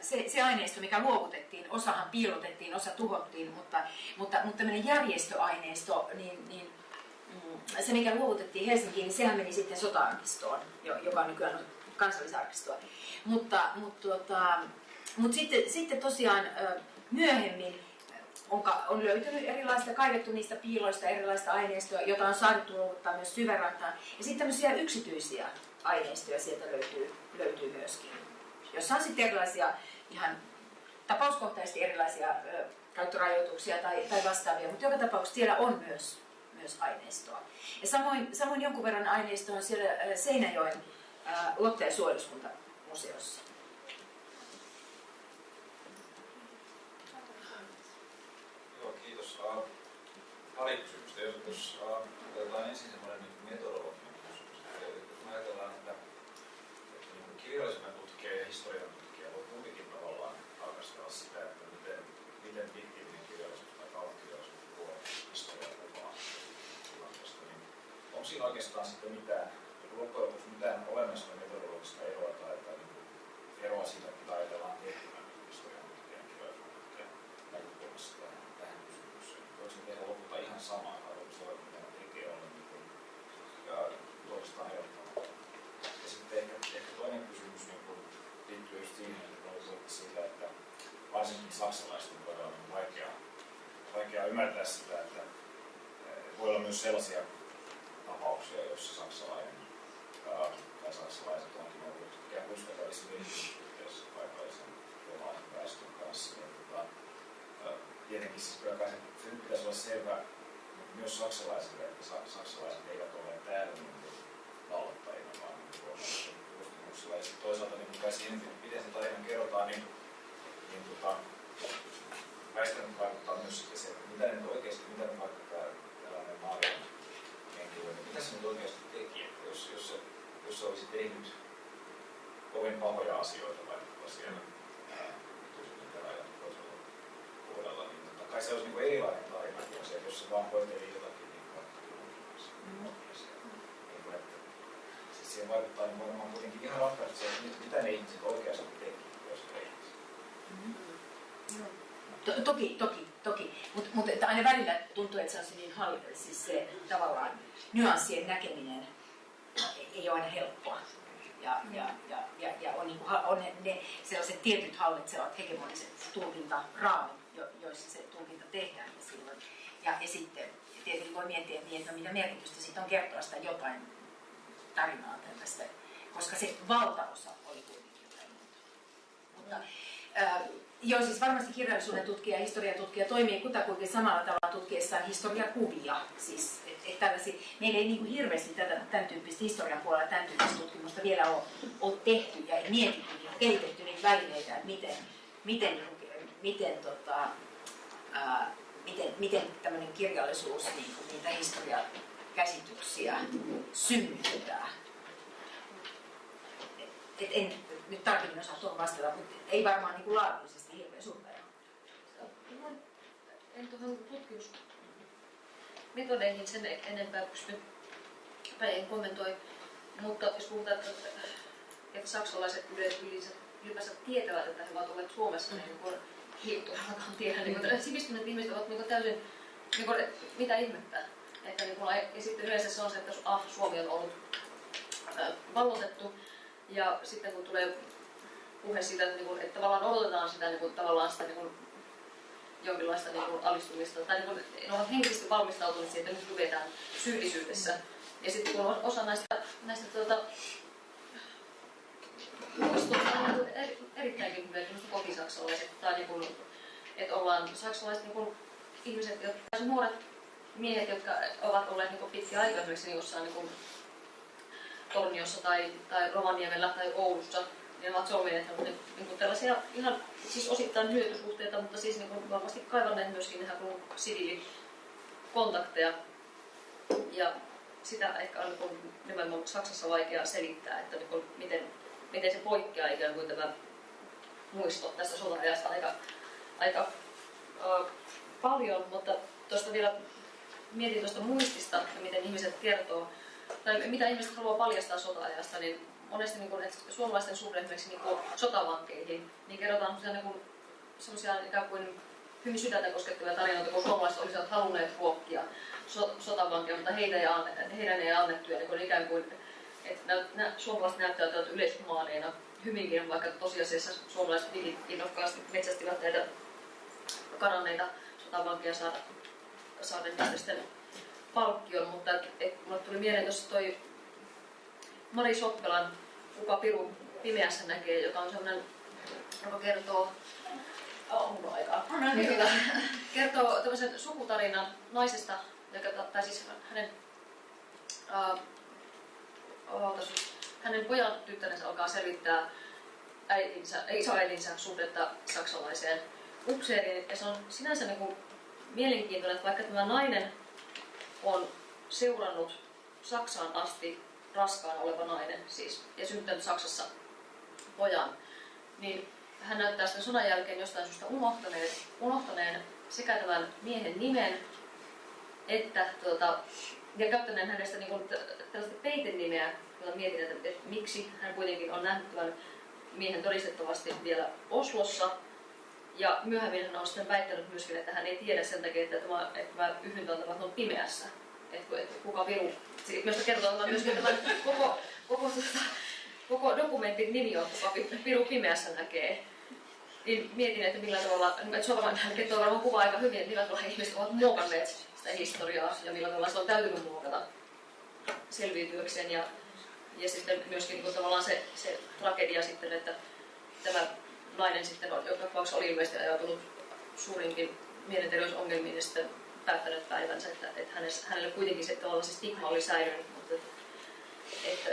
se, se aineisto, mikä luovutettiin, osahan piilotettiin, osa tuhottiin, mutta, mutta, mutta tämmöinen järjestöaineisto, niin, niin mm, se mikä luovutettiin Helsinkiin, niin sehän meni sitten sota-arkistoon, joka on nykyään kansallisarkistoa. Mutta, mutta, tuota, mutta sitten, sitten tosiaan myöhemmin on, on löytynyt erilaista, kaivettu niistä piiloista erilaista aineistoa, jota on saatu luovuttaa myös syvärantaan. Ja sitten tämmöisiä yksityisiä aineistoja sieltä löytyy, löytyy myöskin. Jossa on sitten erilaisia ihan tapauskohtaisesti erilaisia ö, käyttörajoituksia tai, tai vastaavia, mutta joka tapauksessa siellä on myös, myös aineistoa. Ja samoin, samoin jonkun verran aineistoa on siellä Seinäjoen Lotte- ja suojeluskuntamuseossa. Joo, kiitos. Uh, pari kysymystä. Jos, uh, otetaan ensin semmoinen niin metodologinen kysymys. Eli kun ajatellaan, että, että niin kirjallisuuden tutkija ja historian tutkija voi kuitenkin tavallaan tarkastella sitä, että miten, miten fiktiivinen kirjallisuus tai kauan kirjallisuus tuo historian kuvaa tilanteesta, niin onko siinä oikeastaan sitten mitään, loppujen lopuksi mitään olennaista metodologista eroa tai, tai niin eroa siitä, mitä ajatellaan tehtävän historian tutkijan kirjallisuuden tutkijan näkökulmasta tähän, tähän kysymykseen. Voiko ne tehdä lopulta ihan samaa vai onko se mitä ne tekee olla niin kuin, ja toisistaan erottamatta? Ja sitten ehkä, ehkä toinen kysymys niin kuin, liittyy just siihen, että oli siitä, että varsinkin saksalaisten kohdalla on niin vaikea, vaikea ymmärtää sitä, että eh, voi olla myös sellaisia tapauksia, joissa saksalainen tai saksalaiset onkin ollut ikään kuin yhteydessä paikallisen suomalaisen väestön kanssa. Niin, tota, tietenkin siis kyllä kai se, nyt pitäisi olla selvä myös saksalaisille, että sa, saksalaiset eivät ole täällä niin kuin vallattajina, vaan niin suomalaisen kustannuksilla. Ja toisaalta niin kai siihen, miten se tarina kerrotaan, niin, niin tota, väistämättä vaikuttaa myös sitten se, että mitä nyt oikeasti, mitä nyt vaikka tämä tällainen Marian henkilö, niin mitä se nyt oikeasti teki? Että jos, jos, se, jos se olisi tehnyt kovin pahoja asioita vaikka siellä toisella puolella, niin totta kai se olisi niin erilainen tarina kuin se, jos se vaan hoiteli jotakin niin vaikka mm. niin kuin, siihen vaikuttaa niin varmaan kuitenkin ihan ratkaisesti se, että mitä ne ihmiset oikeasti teki, jos he Mm. To, toki, toki, toki. Mutta mut, aina välillä tuntuu, että se on se niin hall, siis se tavallaan nyanssien näkeminen ei ole aina helppoa. Ja, ja, ja, ja, ja on, niin kuin, on ne, ne sellaiset tietyt hallitsevat hegemoniset tulkintaraamit, jo, joissa se tulkinta tehdään. Ja, silloin, ja, ja sitten tietenkin voi miettiä, että, niin, että mitä merkitystä siitä on kertoa sitä jotain tarinaa tästä, koska se valtaosa oli kuitenkin jotain muuta. Mutta, Joo, siis varmasti kirjallisuuden tutkija ja historiatutkija toimii kutakuinkin samalla tavalla tutkiessaan historiakuvia. Siis, et, et meillä ei niin hirveästi tätä, tämän tyyppistä historian puolella tämän tyyppistä tutkimusta vielä ole, ole tehty ja mietitty ja kehitetty niitä välineitä, että miten, miten, miten, tota, ää, miten, miten tämmöinen kirjallisuus niin kuin niitä historiakäsityksiä synnyttää. Et, en nyt tarkemmin osaa tuohon vastata, mutta ei varmaan niin kuin laadullisesti hirveän suurta eroa. En tuohon tutkimusmetodeihin sen enempää pysty tai en kommentoi, mutta jos puhutaan, että, että saksalaiset ylipäänsä tietävät, että he ovat olleet Suomessa, niin kuin hiutuakaan tiedä, niin kuin, sivistyneet ihmiset ovat niin kuin täysin, niin kuin, mitä ihmettä. Että, niin kuin, ja sitten yleensä se on se, että ah, Suomi on ollut vallotettu, ja sitten kun tulee puhe siitä, että, niin että tavallaan odotetaan sitä, niin kuin, tavallaan sitä niin kuin, jonkinlaista niin kuin, alistumista, tai niin kuin, ne ovat henkisesti valmistautuneet siihen, että nyt luvetaan syyllisyydessä. Ja sitten kun osa näistä, näistä tuota, muistoista on niin eri, erittäinkin hyviä, kotisaksalaiset, tai niin kuin, että ollaan saksalaiset niin kuin, ihmiset, jotka, nuoret miehet, jotka ovat olleet niin pitkään aikaa esimerkiksi jossain niin kuin, Torniossa tai, tai Rovaniemellä tai Oulussa, niin ovat solmineet niin, kuin tällaisia ihan siis osittain hyötysuhteita, mutta siis niin kuin varmasti kaivanneet myöskin ihan kuin siviilikontakteja. Ja sitä ehkä on niin nimenomaan Saksassa vaikea selittää, että niin kuin miten, miten se poikkeaa ikään kuin tämä muisto tästä sota-ajasta aika, aika uh, paljon, mutta tuosta vielä mietin tuosta muistista ja miten ihmiset kertoo tai mitä ihmiset haluaa paljastaa sota-ajasta, niin monesti niin kuin, että suomalaisten suhde esimerkiksi niin kuin sotavankeihin, niin kerrotaan niin kuin, sellaisia ikään kuin hyvin sydäntä koskettavia tarinoita, kun suomalaiset olisivat halunneet ruokkia so, sotavankeja, mutta heitä ei anne, heidän ei annettu. Ja niin kuin ikään kuin, että nä, nä, suomalaiset näyttävät yleishumaaneina hyvinkin, vaikka tosiasiassa suomalaiset innokkaasti metsästivät näitä karanneita sotavankeja saada, saada sitten palkkion, mutta et, et, mulle tuli mieleen tuossa toi Mari Soppelan Kuka Piru pimeässä näkee, joka on sellainen, joka kertoo Oh, on aikaa. Niin, tota, kertoo tämmöisen sukutarinan naisesta, joka, tai siis hänen, uh, hänen pojan tyttärensä alkaa selvittää äitinsä, isoäitinsä suhdetta saksalaiseen upseeriin. Ja se on sinänsä niin kuin mielenkiintoinen, että vaikka tämä nainen on seurannut Saksaan asti raskaan oleva nainen siis, ja syntynyt Saksassa pojan, niin hän näyttää sitten sodan jälkeen jostain syystä unohtaneen, unohtaneen sekä tämän miehen nimen, että tuota, ja käyttäneen hänestä niin kuin, tällaista peitenimeä, jota mietin, että, että miksi hän kuitenkin on nähnyt tämän miehen todistettavasti vielä Oslossa. Ja myöhemmin hän on sitten väittänyt myöskin, että hän ei tiedä sen takia, että tämä, että tämä yhdyntä on pimeässä. Että, että kuka viru. Myös kertoo myöskin tämän koko, koko, tuota, koko dokumentin nimi on kuka viru pimeässä näkee. Niin mietin, että millä tavalla, että on varmaan, kertoo varmaan kuva aika hyvin, että millä tavalla ihmiset ovat muokanneet sitä historiaa ja millä tavalla se on täytynyt muokata selviytyäkseen. Ja ja sitten myöskin niin tavallaan se, se tragedia sitten, että tämä nainen sitten, joka tapauksessa oli ilmeisesti ajautunut suurinkin mielenterveysongelmiin ja sitten päättänyt päivänsä, että, että hänessä, hänelle kuitenkin se, tavallaan se stigma oli säilynyt, mutta että,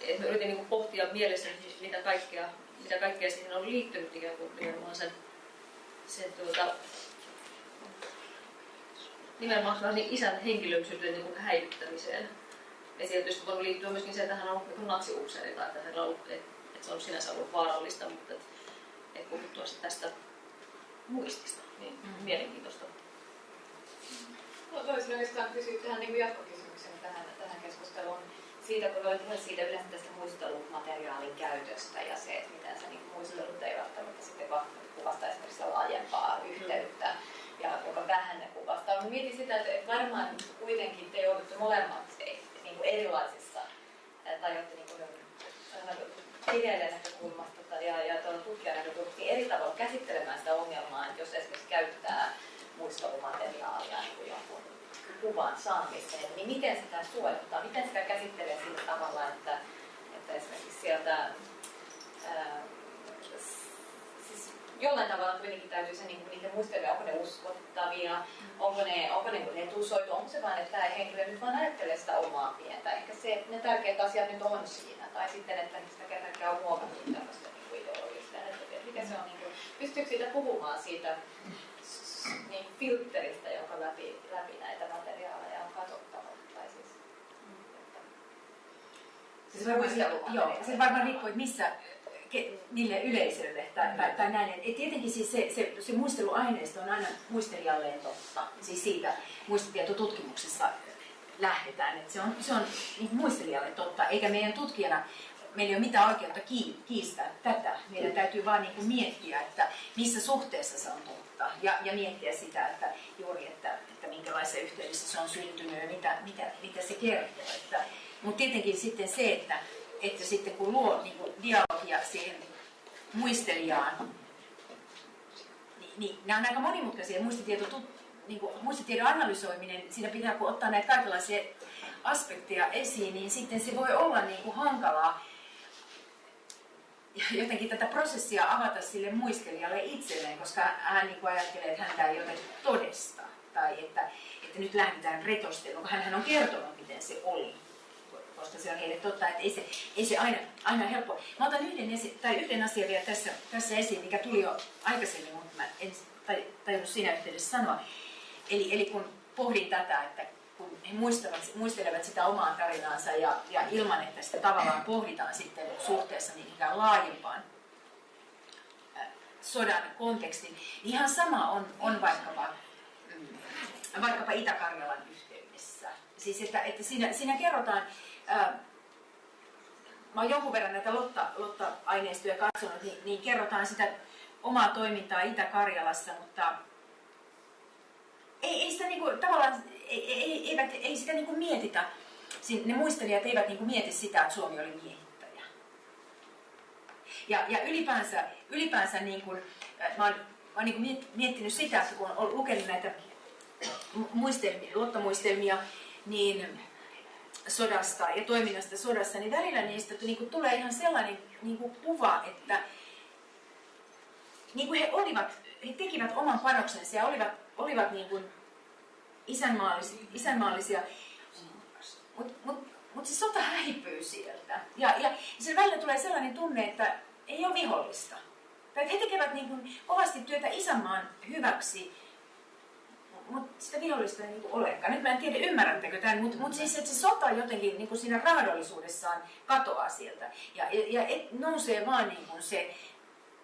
että, mä yritin niin pohtia mielessä, mitä kaikkea, mitä kaikkea siihen on liittynyt ikään kuin nimenomaan sen, sen tuota, nimenomaan niin isän henkilöllisyyden niin häivyttämiseen. Ja tietysti voi liittyä myöskin se, että hän on ollut niin natsiupseeri tai että, hänellä on ollut, että, että se on sinänsä ollut vaarallista, mutta että puhuttua tästä muistista, niin mm. mielenkiintoista. No toisin oikeastaan kysyä tähän niin jatkokysymyksen tähän, tähän keskusteluun siitä, kun voit puhua siitä yleensä tästä muistelumateriaalin käytöstä ja se, että miten se niin muistelut ei välttämättä sitten kuvasta esimerkiksi laajempaa yhteyttä ja joka vähän ne kuvastaa. Mä mietin sitä, että varmaan kuitenkin te joudutte molemmat kuin erilaisissa, tai olette niin kuin, kirjailijan näkökulmasta ja, ja tutkijan näkökulmasta niin eri tavalla käsittelemään sitä ongelmaa, että jos esimerkiksi käyttää muistelumateriaalia niin jonkun kuvan saamiseen, niin miten sitä suojattaa, miten sitä käsittelee sillä tavalla, että, että esimerkiksi sieltä ää, jollain tavalla kuitenkin täytyy se niin niiden muistelmia, onko ne uskottavia, onko ne, onko ne retusoitu, onko se vain, että tämä henkilö nyt vaan ajattelee sitä omaa pientä. Ehkä se, ne tärkeät asiat nyt on siinä. Tai sitten, että sitä kertakaan on ideologista. Että mikä se on, niin kuin, pystyykö siitä puhumaan siitä niin filteristä, jonka läpi, läpi näitä materiaaleja on katsottava? Tai siis, että, siis varmaan, joo, se varmaan riippuu, että missä niille yleisölle tai, tai, tai näin. Et tietenkin siis se, se, se muisteluaineisto on aina muistelijalleen totta. Siis siitä muistitietotutkimuksessa lähdetään. Et se on, se on niin muistelijalle totta, eikä meidän tutkijana meillä ei ole mitään oikeutta kiistää tätä. Meidän täytyy vaan niin kuin miettiä, että missä suhteessa se on totta. Ja, ja miettiä sitä, että juuri, että, että minkälaisessa yhteydessä se on syntynyt ja mitä, mitä, mitä se kertoo. Mutta tietenkin sitten se, että että sitten kun luo niin kuin dialogia siihen muistelijaan, niin, niin nämä on aika monimutkaisia muistitieto, niin kuin, muistitiedon analysoiminen, siinä pitää kun ottaa näitä kaikenlaisia aspekteja esiin, niin sitten se voi olla niin kuin hankalaa jotenkin tätä prosessia avata sille muistelijalle itselleen, koska hän niin ajattelee, että häntä ei jotenkin todesta. Tai että, että nyt lähdetään retosteluun, hän on kertonut, miten se oli koska se on heille totta, että ei se, ei se aina, aina helppo. Mä otan yhden, esi- tai yhden asian vielä tässä, tässä esiin, mikä tuli jo aikaisemmin, mutta mä en tajunnut siinä yhteydessä sanoa. Eli, eli kun pohdin tätä, että kun he muistelevat, muistelevat sitä omaa tarinaansa ja, ja ilman, että sitä tavallaan pohditaan sitten suhteessa niin ikään laajempaan sodan kontekstin, niin ihan sama on, on vaikkapa, mm, vaikkapa Itä-Karjalan yhteydessä. Siis että, että siinä, siinä kerrotaan mä oon jonkun verran näitä Lotta, Lotta-aineistoja katsonut, niin, niin kerrotaan sitä omaa toimintaa Itä-Karjalassa, mutta ei, ei sitä niinku, tavallaan ei, ei, eivät, ei sitä niinku mietitä. Ne muistelijat eivät niinku mieti sitä, että Suomi oli miehittäjä. Ja, ja ylipäänsä, ylipäänsä niinku, mä oon, mä oon niinku miettinyt sitä, että kun on lukenut näitä muistelmia, Lotta-muistelmia, niin sodasta ja toiminnasta sodassa, niin välillä niistä niin kuin tulee ihan sellainen niin kuin kuva, että niin kuin he, olivat, he tekivät oman panoksensa ja olivat, olivat niin kuin isänmaallisia, isänmaallisia mutta mut, mut se sota häipyy sieltä. Ja, ja sen välillä tulee sellainen tunne, että ei ole vihollista. Tai he tekevät niin kuin kovasti työtä isänmaan hyväksi, mutta sitä vihollista ei niin olekaan. Nyt mä en tiedä, ymmärrättekö tämän, mutta mut siis että se sota jotenkin niin kuin siinä raadollisuudessaan katoaa sieltä. Ja, ja, ja et nousee vaan niin kuin se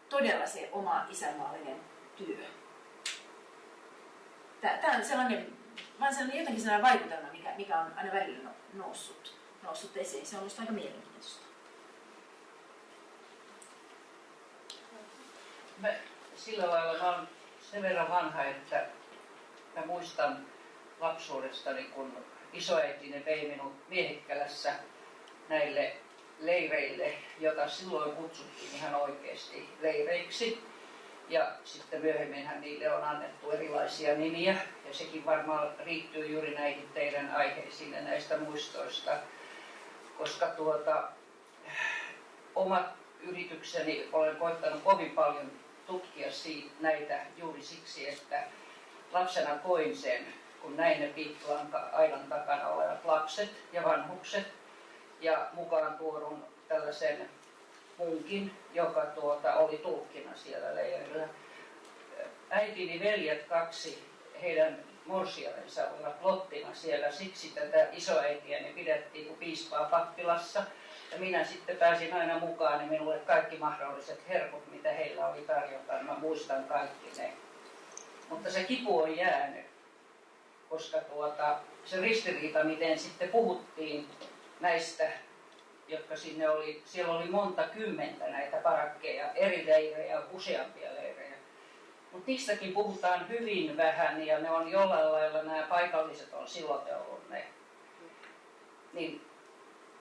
todella se oma isänmaallinen työ. Tämä on sellainen, vaan sellainen jotenkin sellainen vaikutelma, mikä, mikä on aina välillä no, noussut, noussut esiin. Se on minusta aika mielenkiintoista. Mä, sillä lailla mä olen sen verran vanha, että mä muistan lapsuudestani, kun isoäitini vei minut Miehikkälässä näille leireille, jota silloin kutsuttiin ihan oikeasti leireiksi. Ja sitten myöhemminhän niille on annettu erilaisia nimiä, ja sekin varmaan riittyy juuri näihin teidän aiheisiin näistä muistoista, koska tuota, omat yritykseni olen koittanut kovin paljon tutkia siitä, näitä juuri siksi, että lapsena koin sen, kun näin ne piikkilan aidan takana olevat lapset ja vanhukset, ja mukaan tuodun tällaisen munkin, joka tuota, oli tulkkina siellä leirillä. Äitini veljet kaksi, heidän morsiamensa olivat lottina siellä, siksi tätä isoäitiäni pidettiin kuin piispaa pappilassa. Ja minä sitten pääsin aina mukaan, niin minulle kaikki mahdolliset herkut, mitä heillä oli tarjota, mä muistan kaikki ne. Mutta se kipu on jäänyt, koska tuota, se ristiriita, miten sitten puhuttiin näistä, jotka sinne oli, siellä oli monta kymmentä näitä parakkeja, eri leirejä, useampia leirejä. Mutta niistäkin puhutaan hyvin vähän ja ne on jollain lailla, nämä paikalliset on sillotellut ne. Niin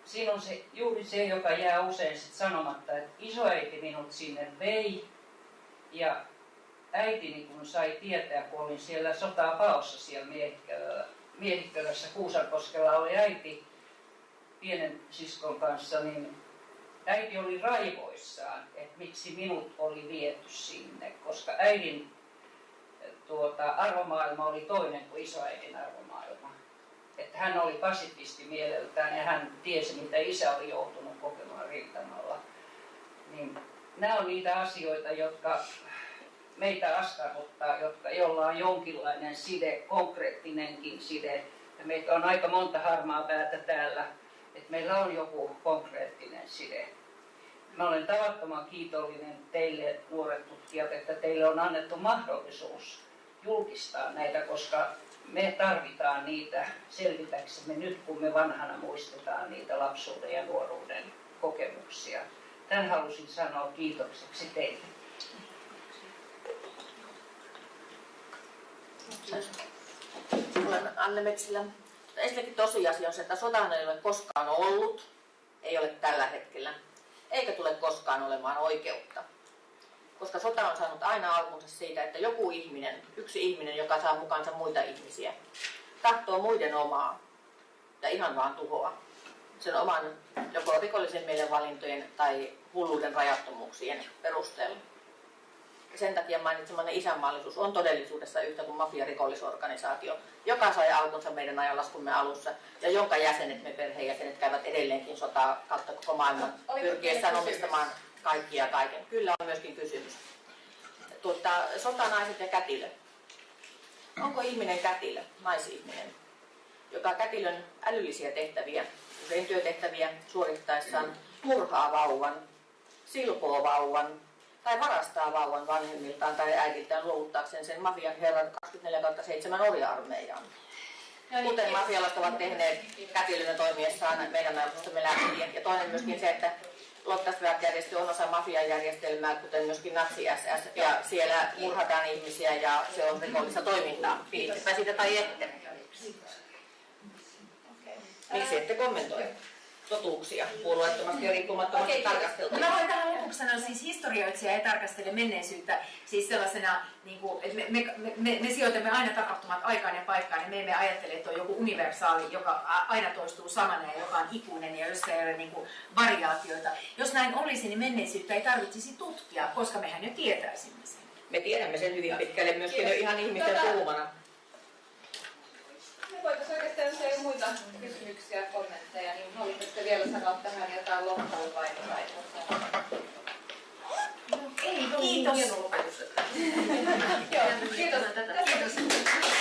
siinä on se, juuri se, joka jää usein sit sanomatta, että isoäiti minut sinne vei ja äitini kun sai tietää, kun olin siellä sotaa paossa siellä Miehikkölässä, Kuusankoskella oli äiti, pienen siskon kanssa, niin äiti oli raivoissaan, että miksi minut oli viety sinne, koska äidin tuota, arvomaailma oli toinen kuin isoäidin arvomaailma. Että hän oli pasifisti mieleltään ja hän tiesi, mitä isä oli joutunut kokemaan rintamalla. Niin nämä on niitä asioita, jotka meitä askarruttaa, jotka, jolla on jonkinlainen side, konkreettinenkin side. Ja meitä on aika monta harmaa päätä täällä että meillä on joku konkreettinen side. Mä olen tavattoman kiitollinen teille nuoret tutkijat, että teille on annettu mahdollisuus julkistaa näitä, koska me tarvitaan niitä selvitäksemme nyt, kun me vanhana muistetaan niitä lapsuuden ja nuoruuden kokemuksia. Tämän halusin sanoa kiitokseksi teille. Olen Anne Metsilä ensinnäkin tosiasia on se, että sotaan ei ole koskaan ollut, ei ole tällä hetkellä, eikä tule koskaan olemaan oikeutta. Koska sota on saanut aina alkunsa siitä, että joku ihminen, yksi ihminen, joka saa mukaansa muita ihmisiä, tahtoo muiden omaa ja ihan vaan tuhoa sen oman joko rikollisen mielen valintojen tai hulluuden rajattomuuksien perusteella sen takia mainitsemanne isänmaallisuus on todellisuudessa yhtä kuin mafia-rikollisorganisaatio, joka sai alkunsa meidän ajanlaskumme alussa ja jonka jäsenet, me perheenjäsenet, käyvät edelleenkin sotaa kautta koko maailman pyrkiessään omistamaan kaikkia kaiken. Kyllä on myöskin kysymys. Tuota, sotanaiset ja kätilö. Onko ihminen kätilö, naisihminen, joka kätilön älyllisiä tehtäviä, usein työtehtäviä suorittaessaan murhaa vauvan, silpoo vauvan, tai varastaa vauvan vanhemmiltaan tai äidiltään luovuttaakseen sen mafian herran 24-7 orja-armeijaan. Niin, Kuten mafialaiset ovat tehneet kätilönä toimiessaan meidän aikuistamme lääkäriä. Ja toinen myöskin se, että Lottasberg-järjestö on osa mafian järjestelmää, kuten myöskin natsi-SS, ja siellä murhataan ihmisiä ja se on rikollista toimintaa. Pidittepä sitä tai ette. Miksi ette kommentoi? Totuuksia puolueettomasti ja riippumattomasti okay. tarkasteltuna. Mä voin tähän lopuksi sanoa siis historioitsija ei tarkastele menneisyyttä siis sellaisena, niin kuin, että me, me, me, me, me sijoitamme aina tapahtumat aikaan ja paikkaan, ja me emme ajattele, että on joku universaali, joka aina toistuu samana ja joka on ikuinen ja jossa ei ole niin kuin, variaatioita. Jos näin olisi, niin menneisyyttä ei tarvitsisi tutkia, koska mehän jo tietäisimme sen. Me tiedämme sen hyvin pitkälle myöskin jo ihan ihmisten Tota- puhumana. Voitaisiin oikeastaan, jos ei ole muita kysymyksiä, kommentteja, niin haluaisitte vielä sanoa tähän jotain loppuun vai vai Ei, Kiitos. Hieno lopetus. Joo, kiitos. Tätä. Tässä